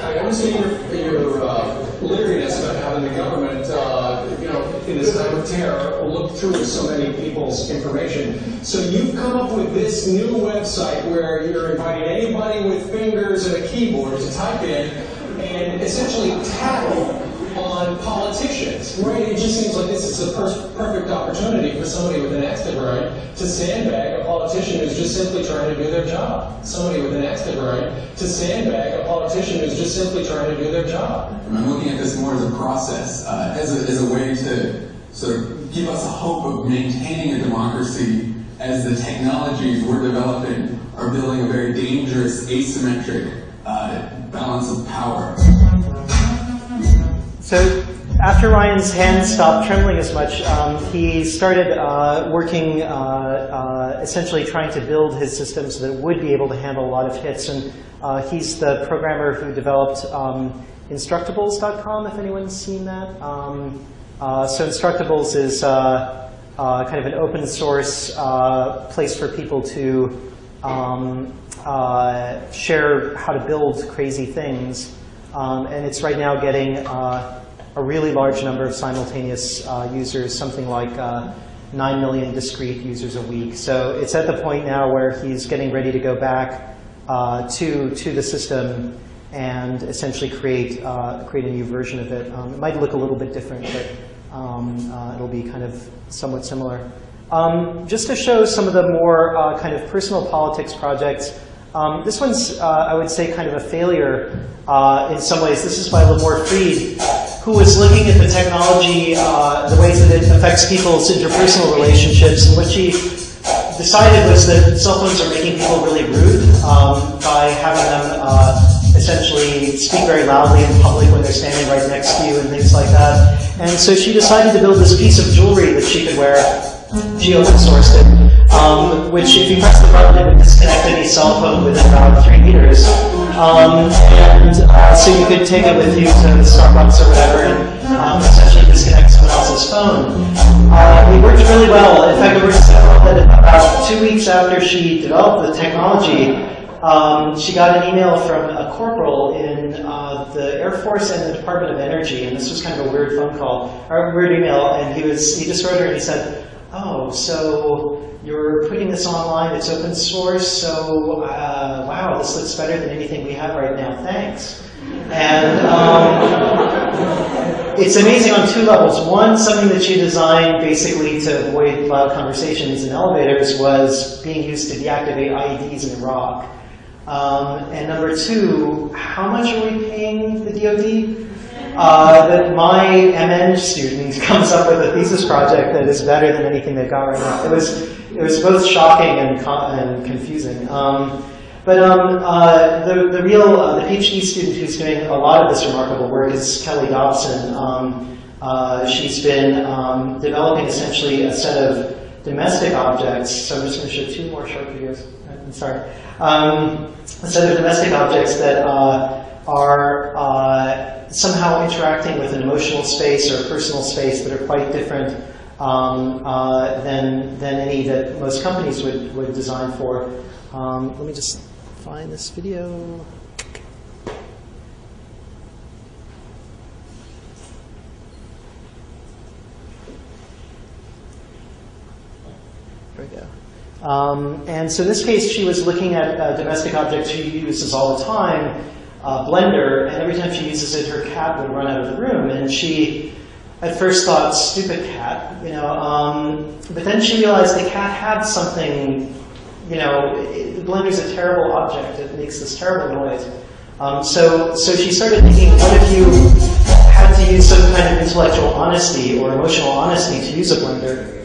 I understand your, your uh, leeriness about having the government, uh, you know, in this time of terror, look through so many people's information. So you've come up with this new website where you're inviting anybody with fingers and a keyboard to type in and essentially tattle on politicians, right? It just seems like this is the per- perfect opportunity for somebody with an axe grind to sandbag a politician who's just simply trying to do their job. Somebody with an axe grind to sandbag a politician who's just simply trying to do their job. I'm looking at this more as a process, uh, as, a, as a way to sort of give us a hope of maintaining a democracy as the technologies we're developing are building a very dangerous asymmetric uh, balance of power. So after Ryan's hands stopped trembling as much, um, he started uh, working, uh, uh, essentially trying to build his system so that it would be able to handle a lot of hits. And uh, he's the programmer who developed um, Instructables.com, if anyone's seen that. Um, uh, so Instructables is uh, kind of an open source place for people to um, share how to build crazy things. Um, and it's right now getting uh, a really large number of simultaneous uh, users, something like uh, 9 million discrete users a week. So it's at the point now where he's getting ready to go back uh, to, to the system and essentially create, uh, create a new version of it. Um, it might look a little bit different, but um, uh, it'll be kind of somewhat similar. Um, just to show some of the more kind of personal politics projects, um, this one's, uh, I would say, kind of a failure uh, in some ways. This is by Limor Fried, who was looking at the technology, uh, the ways that it affects people's interpersonal relationships, and what she decided was that cell phones are making people really rude um, by having them uh, essentially speak very loudly in public when they're standing right next to you and things like that. And so she decided to build this piece of jewelry that she could wear. She open sourced it um, which if you press the button, it would disconnect any cell phone within about three meters. Um, and uh, so you could take it with you to the Starbucks or whatever and um, essentially disconnect someone else's phone. Uh, it worked really well. In fact, it worked so well that about two weeks after she developed the technology, um, she got an email from a corporal in uh, the Air Force and the Department of Energy, and this was kind of a weird phone call, or a weird email, and he was he just wrote her and he said, oh, so you're putting this online, it's open source, so uh, wow, this looks better than anything we have right now, thanks. And um, it's amazing on two levels. One, something that you designed basically to avoid loud conversations in elevators was being used to deactivate IEDs in Iraq. Um, and number two, how much are we paying the DoD? Uh, that my MEng student <laughs> comes up with a thesis project that is better than anything they've got right now. It was, it was both shocking and, and confusing. Um, but um, uh, the, the real, uh, the PhD student who's doing a lot of this remarkable work is Kelly Dobson. Um, uh, she's been um, developing essentially a set of domestic objects. So I'm just going to show two more short videos. I'm sorry. Um, a set of domestic objects that uh, are uh, somehow interacting with an emotional space or personal space that are quite different um, uh, than, than any that most companies would, would design for. Um, let me just find this video. There we go. Um, and so in this case, she was looking at a domestic objects she uses all the time, uh, blender, and every time she uses it, her cat would run out of the room. And she at first thought, stupid cat, you know, um, but then she realized the cat had something, you know, it, Blender's a terrible object. It makes this terrible noise. Um, so, so she started thinking, what if you had to use some kind of intellectual honesty or emotional honesty to use a blender?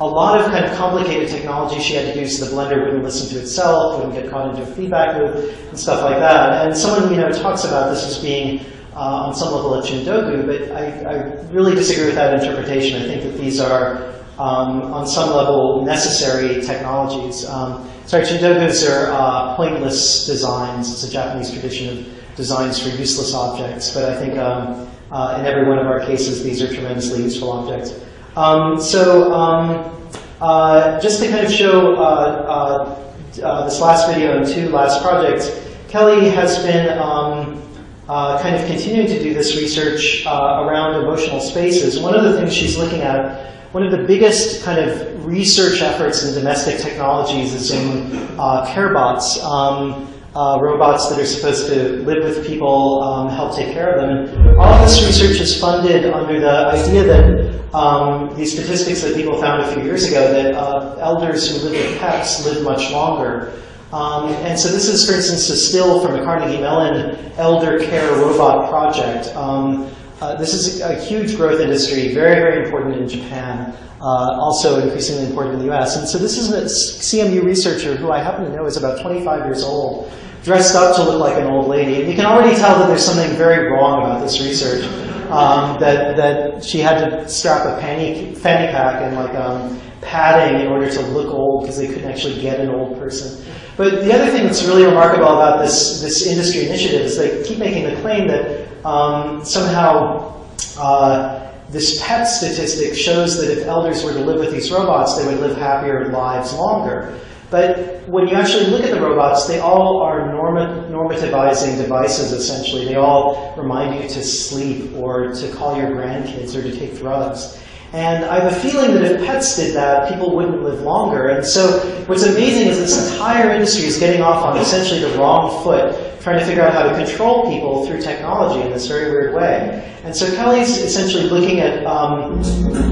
A, lot of kind of complicated technology she had to so the blender wouldn't listen to itself, wouldn't get caught into a feedback loop, and stuff like that. And someone, you know, talks about this as being uh, on some level a Chindogu, but I, I, really disagree with that interpretation. I think that these are, um, on some level, necessary technologies. Um, sorry, Chindogus are uh, pointless designs. It's a Japanese tradition of designs for useless objects, but I think um, uh, in every one of our cases, these are tremendously useful objects. Um, so um, uh, just to kind of show uh, uh, this last video and two last projects, Kelly has been um, uh, kind of continuing to do this research uh, around emotional spaces. One of the things she's looking at, one of the biggest kind of research efforts in domestic technologies is in uh, carebots. Um, uh, robots that are supposed to live with people, um, help take care of them. All of this research is funded under the idea that um, these statistics that people found a few years ago that uh, elders who live with pets live much longer. Um, and so this is, for instance, a still from the Carnegie Mellon Elder Care Robot Project. Um, uh, this is a huge growth industry, very, very important in Japan, uh, also increasingly important in the US. And so this is a CMU researcher who I happen to know is about 25 years old, dressed up to look like an old lady. And you can already tell that there's something very wrong about this research. Um, that, that she had to strap a fanny, fanny pack and like um, padding in order to look old because they couldn't actually get an old person. But the other thing that's really remarkable about this, this industry initiative is they keep making the claim that um, somehow uh, this PET statistic shows that if elders were to live with these robots, they would live happier lives longer. But when you actually look at the robots, they all are norma normativizing devices, essentially. They all remind you to sleep or to call your grandkids or to take drugs. And I have a feeling that if pets did that, people wouldn't live longer. And so what's amazing is this entire industry is getting off on essentially the wrong foot, trying to figure out how to control people through technology in this very weird way. And so Kelly's essentially looking at um,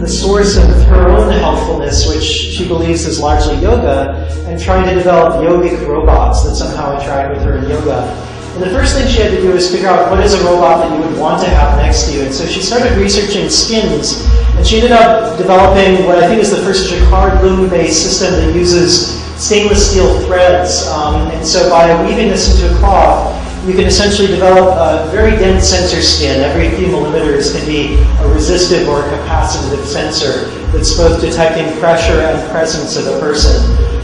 the source of her own healthfulness, which she believes is largely yoga, and trying to develop yogic robots that somehow interact with her in yoga. And the first thing she had to do was figure out what is a robot that you would want to have next to you. And so she started researching skins, and she ended up developing what I think is the first jacquard loom-based system that uses stainless steel threads. Um, and so by weaving this into a cloth, you can essentially develop a very dense sensor skin. Every few millimeters can be a resistive or a capacitive sensor that's both detecting pressure and presence of a person.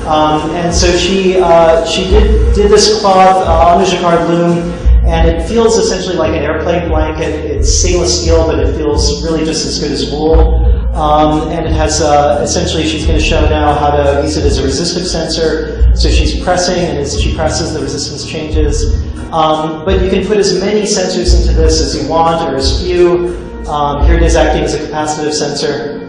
Um, and so she uh, she did did this cloth uh, on the jacquard loom, and it feels essentially like an airplane blanket. It's stainless steel, but it feels really just as good as wool. Um, and it has uh, essentially she's going to show now how to use it as a resistive sensor. So she's pressing, and as she presses, the resistance changes. Um, but you can put as many sensors into this as you want, or as few. Um, here it is acting as a capacitive sensor.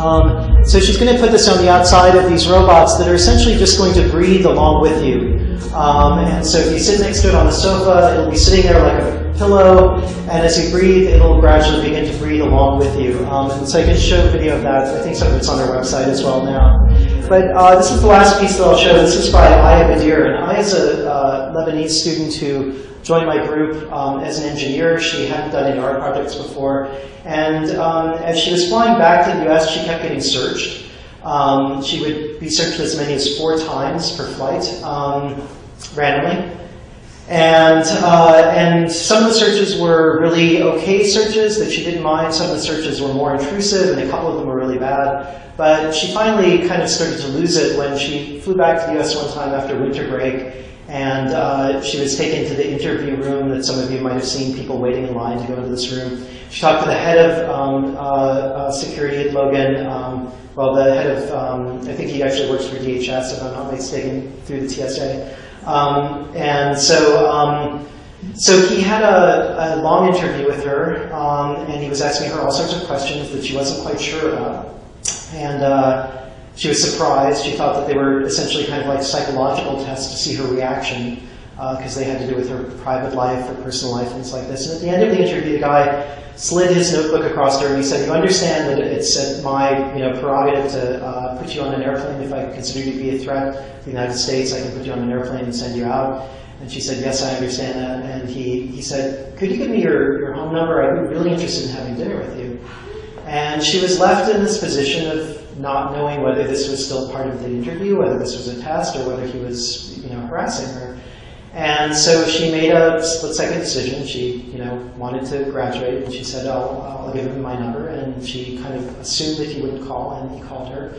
Um, so she's going to put this on the outside of these robots that are essentially just going to breathe along with you. Um, and so if you sit next to it on the sofa, it'll be sitting there like a pillow, and as you breathe, it'll gradually begin to breathe along with you. Um, and so I can show a video of that. I think some of it's on our website as well now. But uh, this is the last piece that I'll show. This is by Aya Bdeir. And Aya is a uh, Lebanese student who joined my group um, as an engineer. She hadn't done any art projects before. And um, as she was flying back to the US, she kept getting searched. Um, she would be searched as many as four times per flight um, randomly. And, uh, and some of the searches were really okay searches that she didn't mind. Some of the searches were more intrusive, and a couple of them were really bad. But she finally kind of started to lose it when she flew back to the US one time after winter break, and uh, she was taken to the interview room that some of you might have seen people waiting in line to go into this room. She talked to the head of um, uh, uh, security at Logan, um, well, the head of, um, I think he actually works for DHS, if I'm not mistaken, through the TSA. Um, and so, um, so he had a, a, long interview with her, um, and he was asking her all sorts of questions that she wasn't quite sure about. And uh, she was surprised. She thought that they were essentially kind of like psychological tests to see her reaction, because uh, they had to do with her private life, her personal life, things like this. And at the end of the interview, the guy slid his notebook across her and he said, you understand that it's my you know, prerogative to uh, put you on an airplane if I consider you to be a threat to the United States, I can put you on an airplane and send you out. And she said, yes, I understand that. And he, he said, could you give me your, your home number? I'd be really interested in having dinner with you. And she was left in this position of not knowing whether this was still part of the interview, whether this was a test, or whether he was you know, harassing her. And so she made a split second decision. She, you know, wanted to graduate, and she said, "Oh, I'll give him my number." And she kind of assumed that he wouldn't call, and he called her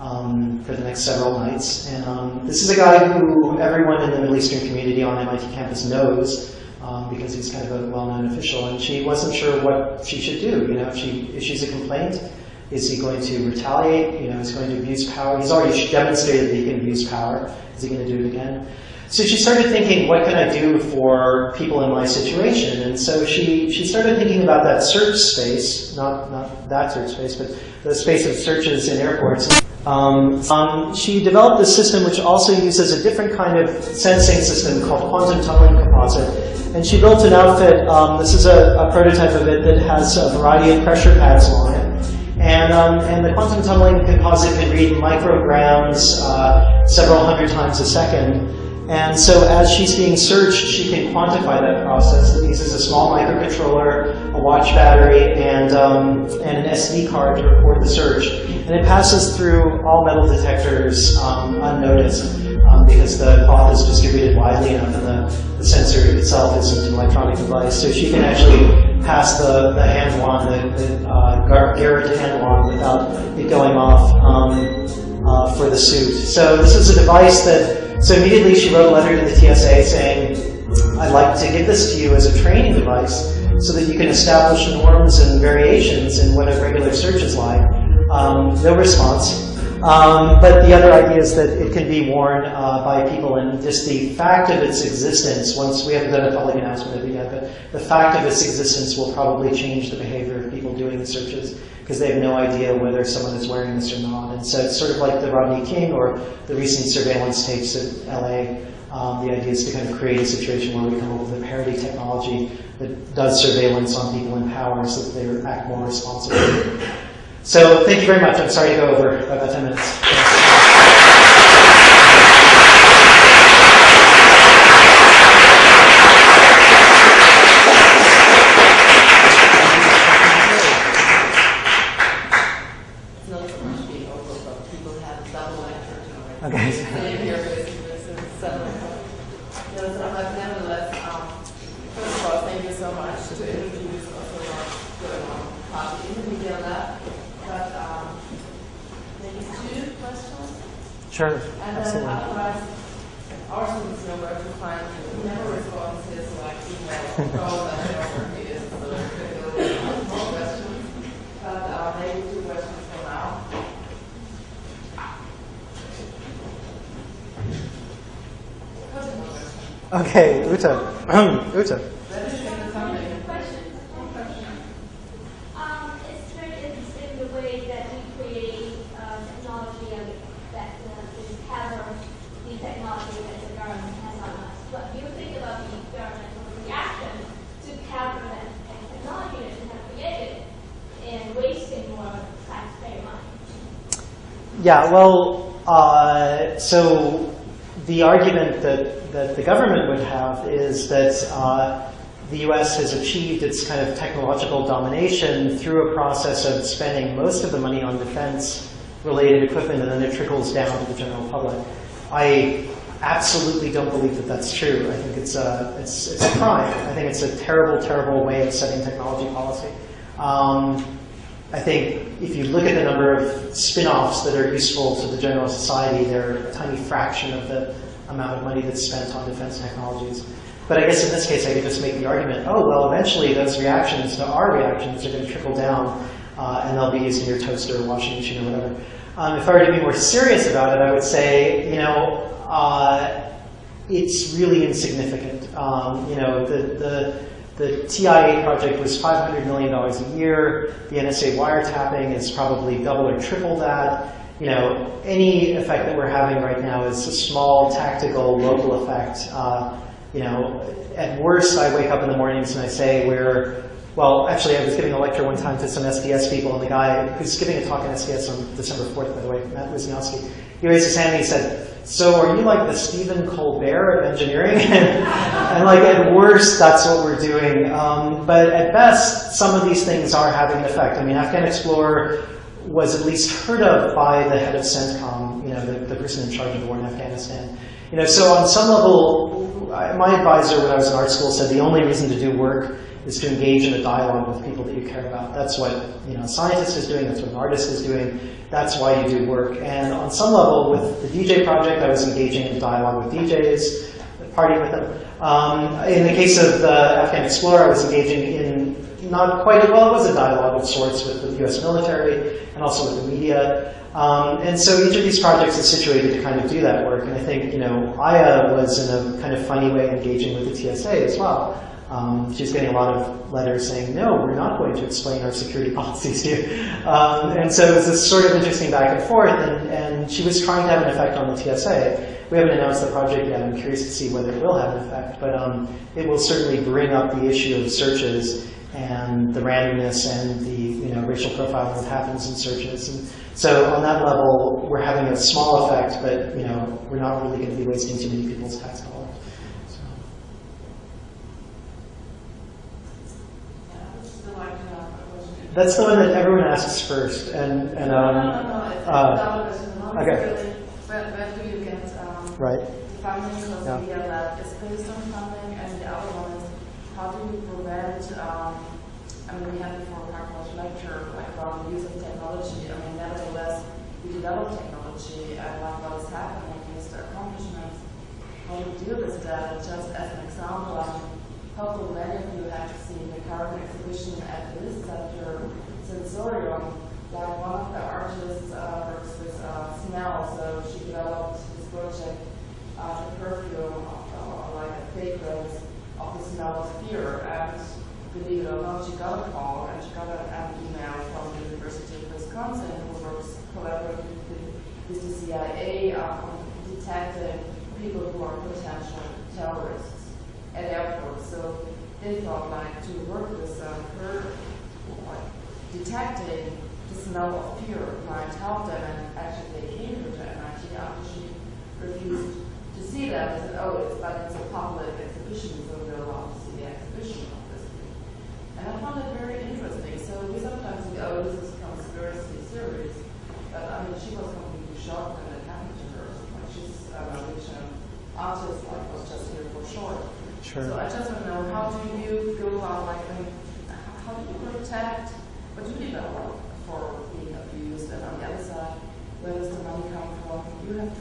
um, for the next several nights. And um, this is a guy who everyone in the Middle Eastern community on MIT campus knows. Um, because he's kind of a well-known official, and she wasn't sure what she should do. You know, if she issues a complaint, is he going to retaliate? You know, is he going to abuse power? He's already demonstrated that he can abuse power. Is he going to do it again? So she started thinking, what can I do for people in my situation? And so she, she started thinking about that search space, not, not that search space, but the space of searches in airports. Um, um, she developed a system which also uses a different kind of sensing system called quantum tunneling composite. And she built an outfit, um, this is a, a, prototype of it that has a variety of pressure pads on it. And, um, and the quantum tunneling composite can read micrograms uh, several hundred times a second. And so as she's being searched, she can quantify that process. It uses a small microcontroller, a watch battery, and, um, and an SD card to record the search. And it passes through all metal detectors um, unnoticed um, because the cloth is distributed widely enough and the, the sensor itself isn't an electronic device. So she can actually pass the, the hand wand, the, the uh, Garrett wand without it going off um, uh, for the suit. So this is a device that so immediately she wrote a letter to the TSA saying, I'd like to give this to you as a training device so that you can establish norms and variations in what a regular search is like. Um, no response. Um, but the other idea is that it can be worn uh, by people and just the fact of its existence, once we haven't done a public announcement of it yet, but the fact of its existence will probably change the behavior of people doing the searches because they have no idea whether someone is wearing this or not. And so it's sort of like the Rodney King or the recent surveillance tapes at LA. Um, the idea is to kind of create a situation where we come up with a parity technology that does surveillance on people in power so that they act more responsibly. So thank you very much. I'm sorry to go over about 10 minutes. Sure, and absolutely. then otherwise, our students know where to find you. We never respond to this like email, calls, and whatever it is. So there could be more questions, but uh, maybe two questions for now. Okay, Uta. Uta. Let me think of something. Um, it's very interesting the way that we create uh, technology and that uh, is pattern the technology that the government has on us. What do you think about the governmental reaction to pattern and, and technology that you have created and wasting more taxpayer money? Yeah, well, uh, so the argument that, that the government would have is that uh, the US has achieved its kind of technological domination through a process of spending most of the money on defense related equipment and then it trickles down to the general public. I absolutely don't believe that that's true. I think it's a, it's, it's a crime. I think it's a terrible, terrible way of setting technology policy. Um, I think if you look at the number of spin-offs that are useful to the general society, they're a tiny fraction of the amount of money that's spent on defense technologies. But I guess in this case, I could just make the argument, oh, well, eventually those reactions to our reactions are going to trickle down, uh, and they'll be used in your toaster or washing machine or whatever. Um, if I were to be more serious about it, I would say, you know, uh, it's really insignificant. Um, you know, the, the, the TIA project was $500 million a year. The NSA wiretapping is probably double or triple that. You know, any effect that we're having right now is a small, tactical, local effect. Uh, you know, at worst, I wake up in the mornings and I say we're, well, actually, I was giving a lecture one time to some SDS people, and the guy who's giving a talk on SDS on December 4th, by the way, Matt Wisniewski, he raised his hand and he said, so are you like the Stephen Colbert of engineering? <laughs> and like at worst, that's what we're doing. Um, but at best, some of these things are having an effect. I mean, Afghan Explorer was at least heard of by the head of CENTCOM, you know, the, the person in charge of the war in Afghanistan. You know, so on some level, my advisor when I was in art school said the only reason to do work is to engage in a dialogue with people that you care about. That's what you know, a scientist is doing, that's what an artist is doing, that's why you do work. And on some level, with the DJ project, I was engaging in dialogue with DJs, partying with them. Um, in the case of the Afghan Explorer, I was engaging in not quite, as well, it was a dialogue of sorts with the US military and also with the media. Um, and so each of these projects is situated to kind of do that work. And I think, you know, Aya was in a kind of funny way engaging with the TSA as well. Um, she's getting a lot of letters saying, no, we're not going to explain our security <laughs> policies here. Um, and so it was this sort of interesting back and forth, and, and she was trying to have an effect on the TSA. We haven't announced the project yet. I'm curious to see whether it will have an effect, but um, it will certainly bring up the issue of searches and the randomness and the you know, racial profiling that happens in searches. And so on that level, we're having a small effect, but you know, we're not really going to be wasting too many people's tax dollars. That's the one that everyone asks first, and and um. No, no, no, it's uh, One okay. really, where, where do you get um, Right. funding? Because Yeah. the lab is based on funding, and the other one is how do you prevent? Um, I mean, we had before a Parkhouse lecture about the use of technology. I mean, nevertheless, we develop technology, and like what is happening is the accomplishments. How to deal with that? Just as an example, I mean, hopefully many of you have seen the current exhibition at the Center Sensorium. Like one of the artists uh, works with uh, smell, so she developed this project, uh, the perfume of, uh, like a fragrance of the smell of fear. And believe it or not, she got a call and she got an, email from the University of Wisconsin who works collaboratively with, the CIA on detecting people who are potential terrorists at. So they thought like to work with um, her, detecting the smell of fear might help them. And actually, they came to MIT after she refused to see them. They said, "Oh, it's but it's a public exhibition, so we're allowed to see the exhibition of this." And I found it very interesting. So we sometimes think, "Oh, this is conspiracy theories," but I mean, she was completely shocked when it happened to her. Like she's um, a um, artist, like was just here for short. Sure. So I just want to know how do you go about like I mean, how do you protect what do you develop for being abused and on the other side, where does the money come from? You have to.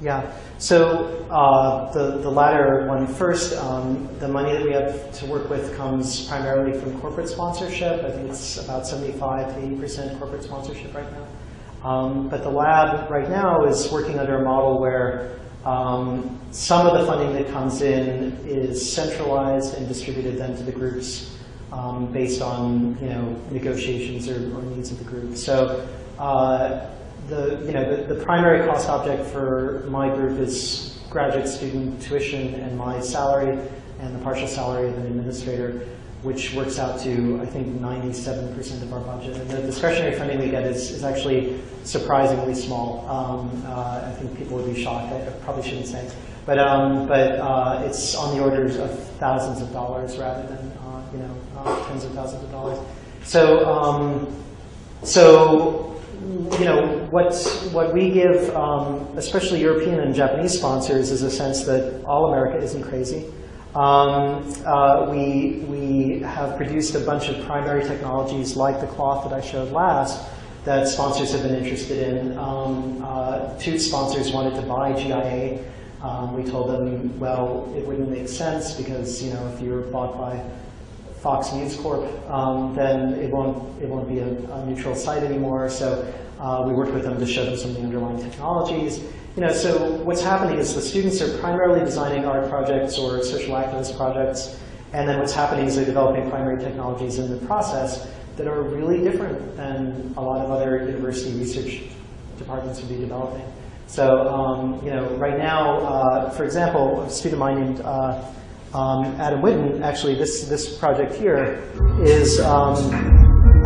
Yeah. So uh, the the latter one first. Um, the money that we have to work with comes primarily from corporate sponsorship. I think it's about 75 to 80 percent corporate sponsorship right now. Um, but the lab right now is working under a model where um, some of the funding that comes in is centralized and distributed then to the groups um, based on you know negotiations or, or needs of the group. So uh, the you know the, the primary cost object for my group is graduate student tuition and my salary and the partial salary of an administrator, which works out to I think 97% of our budget. And the discretionary funding we get is, is actually surprisingly small. Um, uh, I think people would be shocked. I probably shouldn't say, but um, but uh, it's on the orders of thousands of dollars rather than uh, you know uh, tens of thousands of dollars. So um, so you know, what, what we give, um, especially European and Japanese sponsors, is a sense that all America isn't crazy. Um, uh, we, we have produced a bunch of primary technologies like the cloth that I showed last that sponsors have been interested in. Um, uh, two sponsors wanted to buy GIA. Um, we told them, well, it wouldn't make sense because, you know, if you're bought by Fox News Corp, um, then it won't, it won't be a, a neutral site anymore. So uh, we worked with them to show them some of the underlying technologies. You know, so what's happening is the students are primarily designing art projects or social activist projects, and then what's happening is they're developing primary technologies in the process that are really different than a lot of other university research departments would be developing. So, um, you know, right now, uh, for example, a student of mine named uh, um, Adam Whiton, actually this, this project here is um,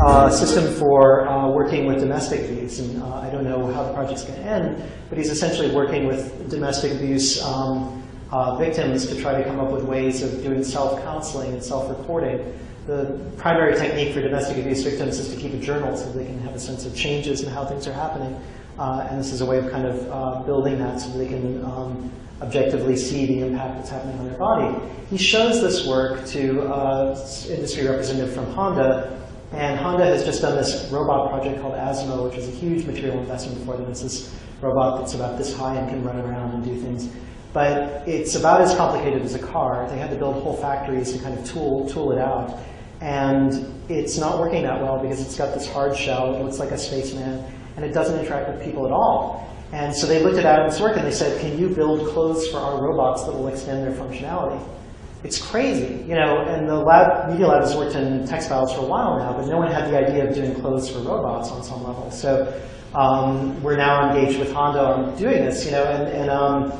a system for uh, working with domestic abuse. And uh, I don't know how the project's going to end, but he's essentially working with domestic abuse um, uh, victims to try to come up with ways of doing self-counseling and self-reporting. The primary technique for domestic abuse victims is to keep a journal so they can have a sense of changes and how things are happening. Uh, and this is a way of kind of uh, building that so they can um, objectively see the impact that's happening on their body. He shows this work to uh, industry representative from Honda, and Honda has just done this robot project called Asimo, which is a huge material investment for them. It's this robot that's about this high and can run around and do things. But it's about as complicated as a car. They had to build whole factories to kind of tool, tool it out. And it's not working that well because it's got this hard shell. It looks like a spaceman. And it doesn't interact with people at all. And so they looked at Adam's work and they said, can you build clothes for our robots that will extend their functionality? It's crazy, you know, and the lab, Media Lab has worked in textiles for a while now, but no one had the idea of doing clothes for robots on some level. So um, we're now engaged with Honda on doing this, you know, and, and um,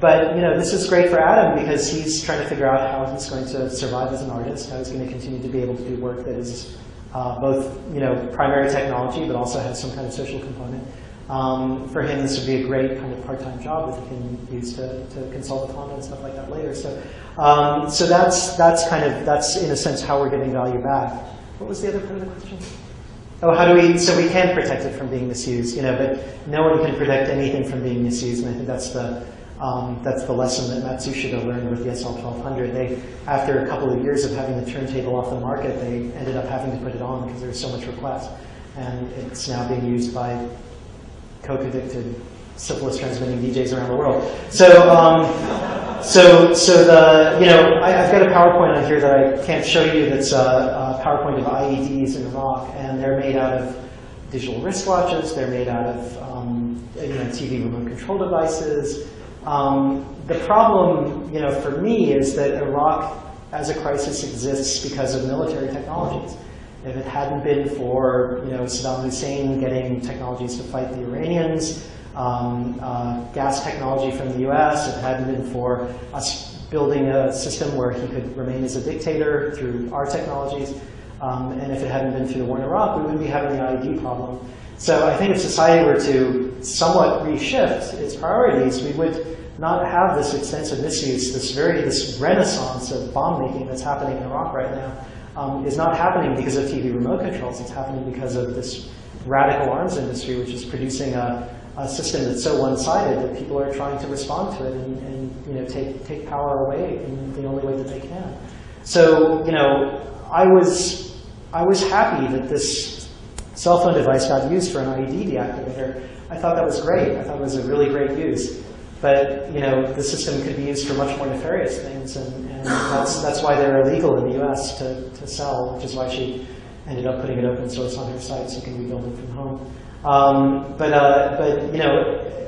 but you know, this is great for Adam because he's trying to figure out how he's going to survive as an artist, how he's going to continue to be able to do work that is uh, both, you know, primary technology, but also has some kind of social component. Um, for him, this would be a great kind of part-time job that he can use to, to consult with Honda and stuff like that later. So, um, so that's that's kind of that's in a sense how we're getting value back. What was the other part of the question? Oh, how do we? So we can protect it from being misused, you know, but no one can protect anything from being misused, and I think that's the um, that's the lesson that Matsushita learned with the SL1200. They, after a couple of years of having the turntable off the market, they ended up having to put it on because there was so much request, and it's now being used by coke-addicted, syphilis transmitting DJs around the world. So, um, so, so the, you know, I, have got a PowerPoint on here that I can't show you that's a, a PowerPoint of IEDs in Iraq, and they're made out of digital wristwatches, they're made out of um, you know, TV remote control devices. Um, the problem, you know, for me is that Iraq as a crisis exists because of military technologies. If it hadn't been for you know, Saddam Hussein getting technologies to fight the Iranians, um, uh, gas technology from the US, if it hadn't been for us building a system where he could remain as a dictator through our technologies, um, and if it hadn't been through the war in Iraq, we wouldn't be having the IED problem. So I think if society were to somewhat reshift its priorities, we would not have this extensive misuse, this very, this renaissance of bomb making that's happening in Iraq right now um, is not happening because of TV remote controls. It's happening because of this radical arms industry, which is producing a, a system that's so one-sided that people are trying to respond to it and, and, you know take take power away in the only way that they can. So you know, I was I was happy that this cell phone device got used for an IED deactivator. I thought that was great. I thought it was a really great use. But you know, the system could be used for much more nefarious things, and, and that's that's why they're illegal in the U.S. to, to sell, which is why she ended up putting it open source on her site so you can rebuild it from home. Um, but uh, but you know,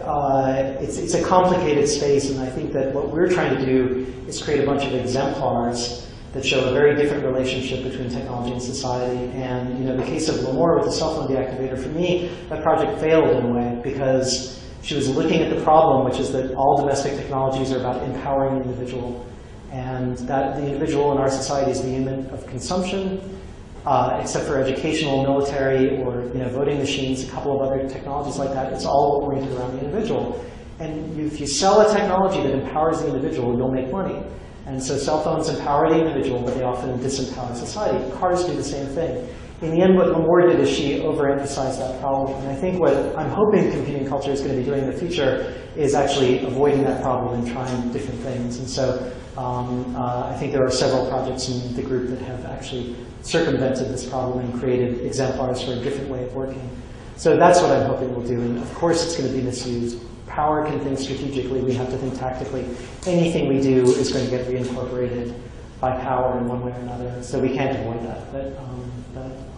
uh, it's it's a complicated space, and I think that what we're trying to do is create a bunch of exemplars that show a very different relationship between technology and society. And you know, the case of Limor with the cell phone deactivator, for me, that project failed in a way because she was looking at the problem, which is that all domestic technologies are about empowering the individual. And that the individual in our society is the unit of consumption, uh, except for educational, military, or you know, voting machines, a couple of other technologies like that. It's all oriented around the individual. And if you sell a technology that empowers the individual, you'll make money. And so cell phones empower the individual, but they often disempower society. Cars do the same thing. In the end, what Limor did is she overemphasized that problem. And I think what I'm hoping computing culture is going to be doing in the future is actually avoiding that problem and trying different things. And so um, uh, I think there are several projects in the group that have actually circumvented this problem and created exemplars for a different way of working. So that's what I'm hoping we'll do. And of course, it's going to be misused. Power can think strategically. We have to think tactically. Anything we do is going to get reincorporated by power in one way or another. So we can't avoid that. But, um, but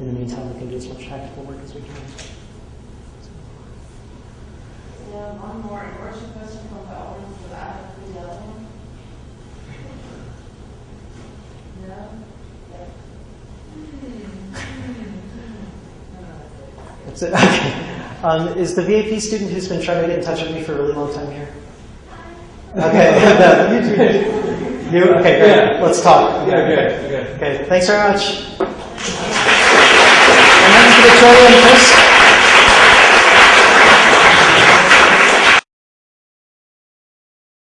in the meantime, we can do as much tactical work as we can. Yeah, one more question question from the audience that I have to the other one. No? That's it. <laughs> Okay. Um, is the VAP student who's been trying to get in touch with me for a really long time here? Okay. <laughs> no, you, you, you- okay, great. Yeah. Let's talk. Yeah, good, good. Okay, thanks very much. Victoria and Chris.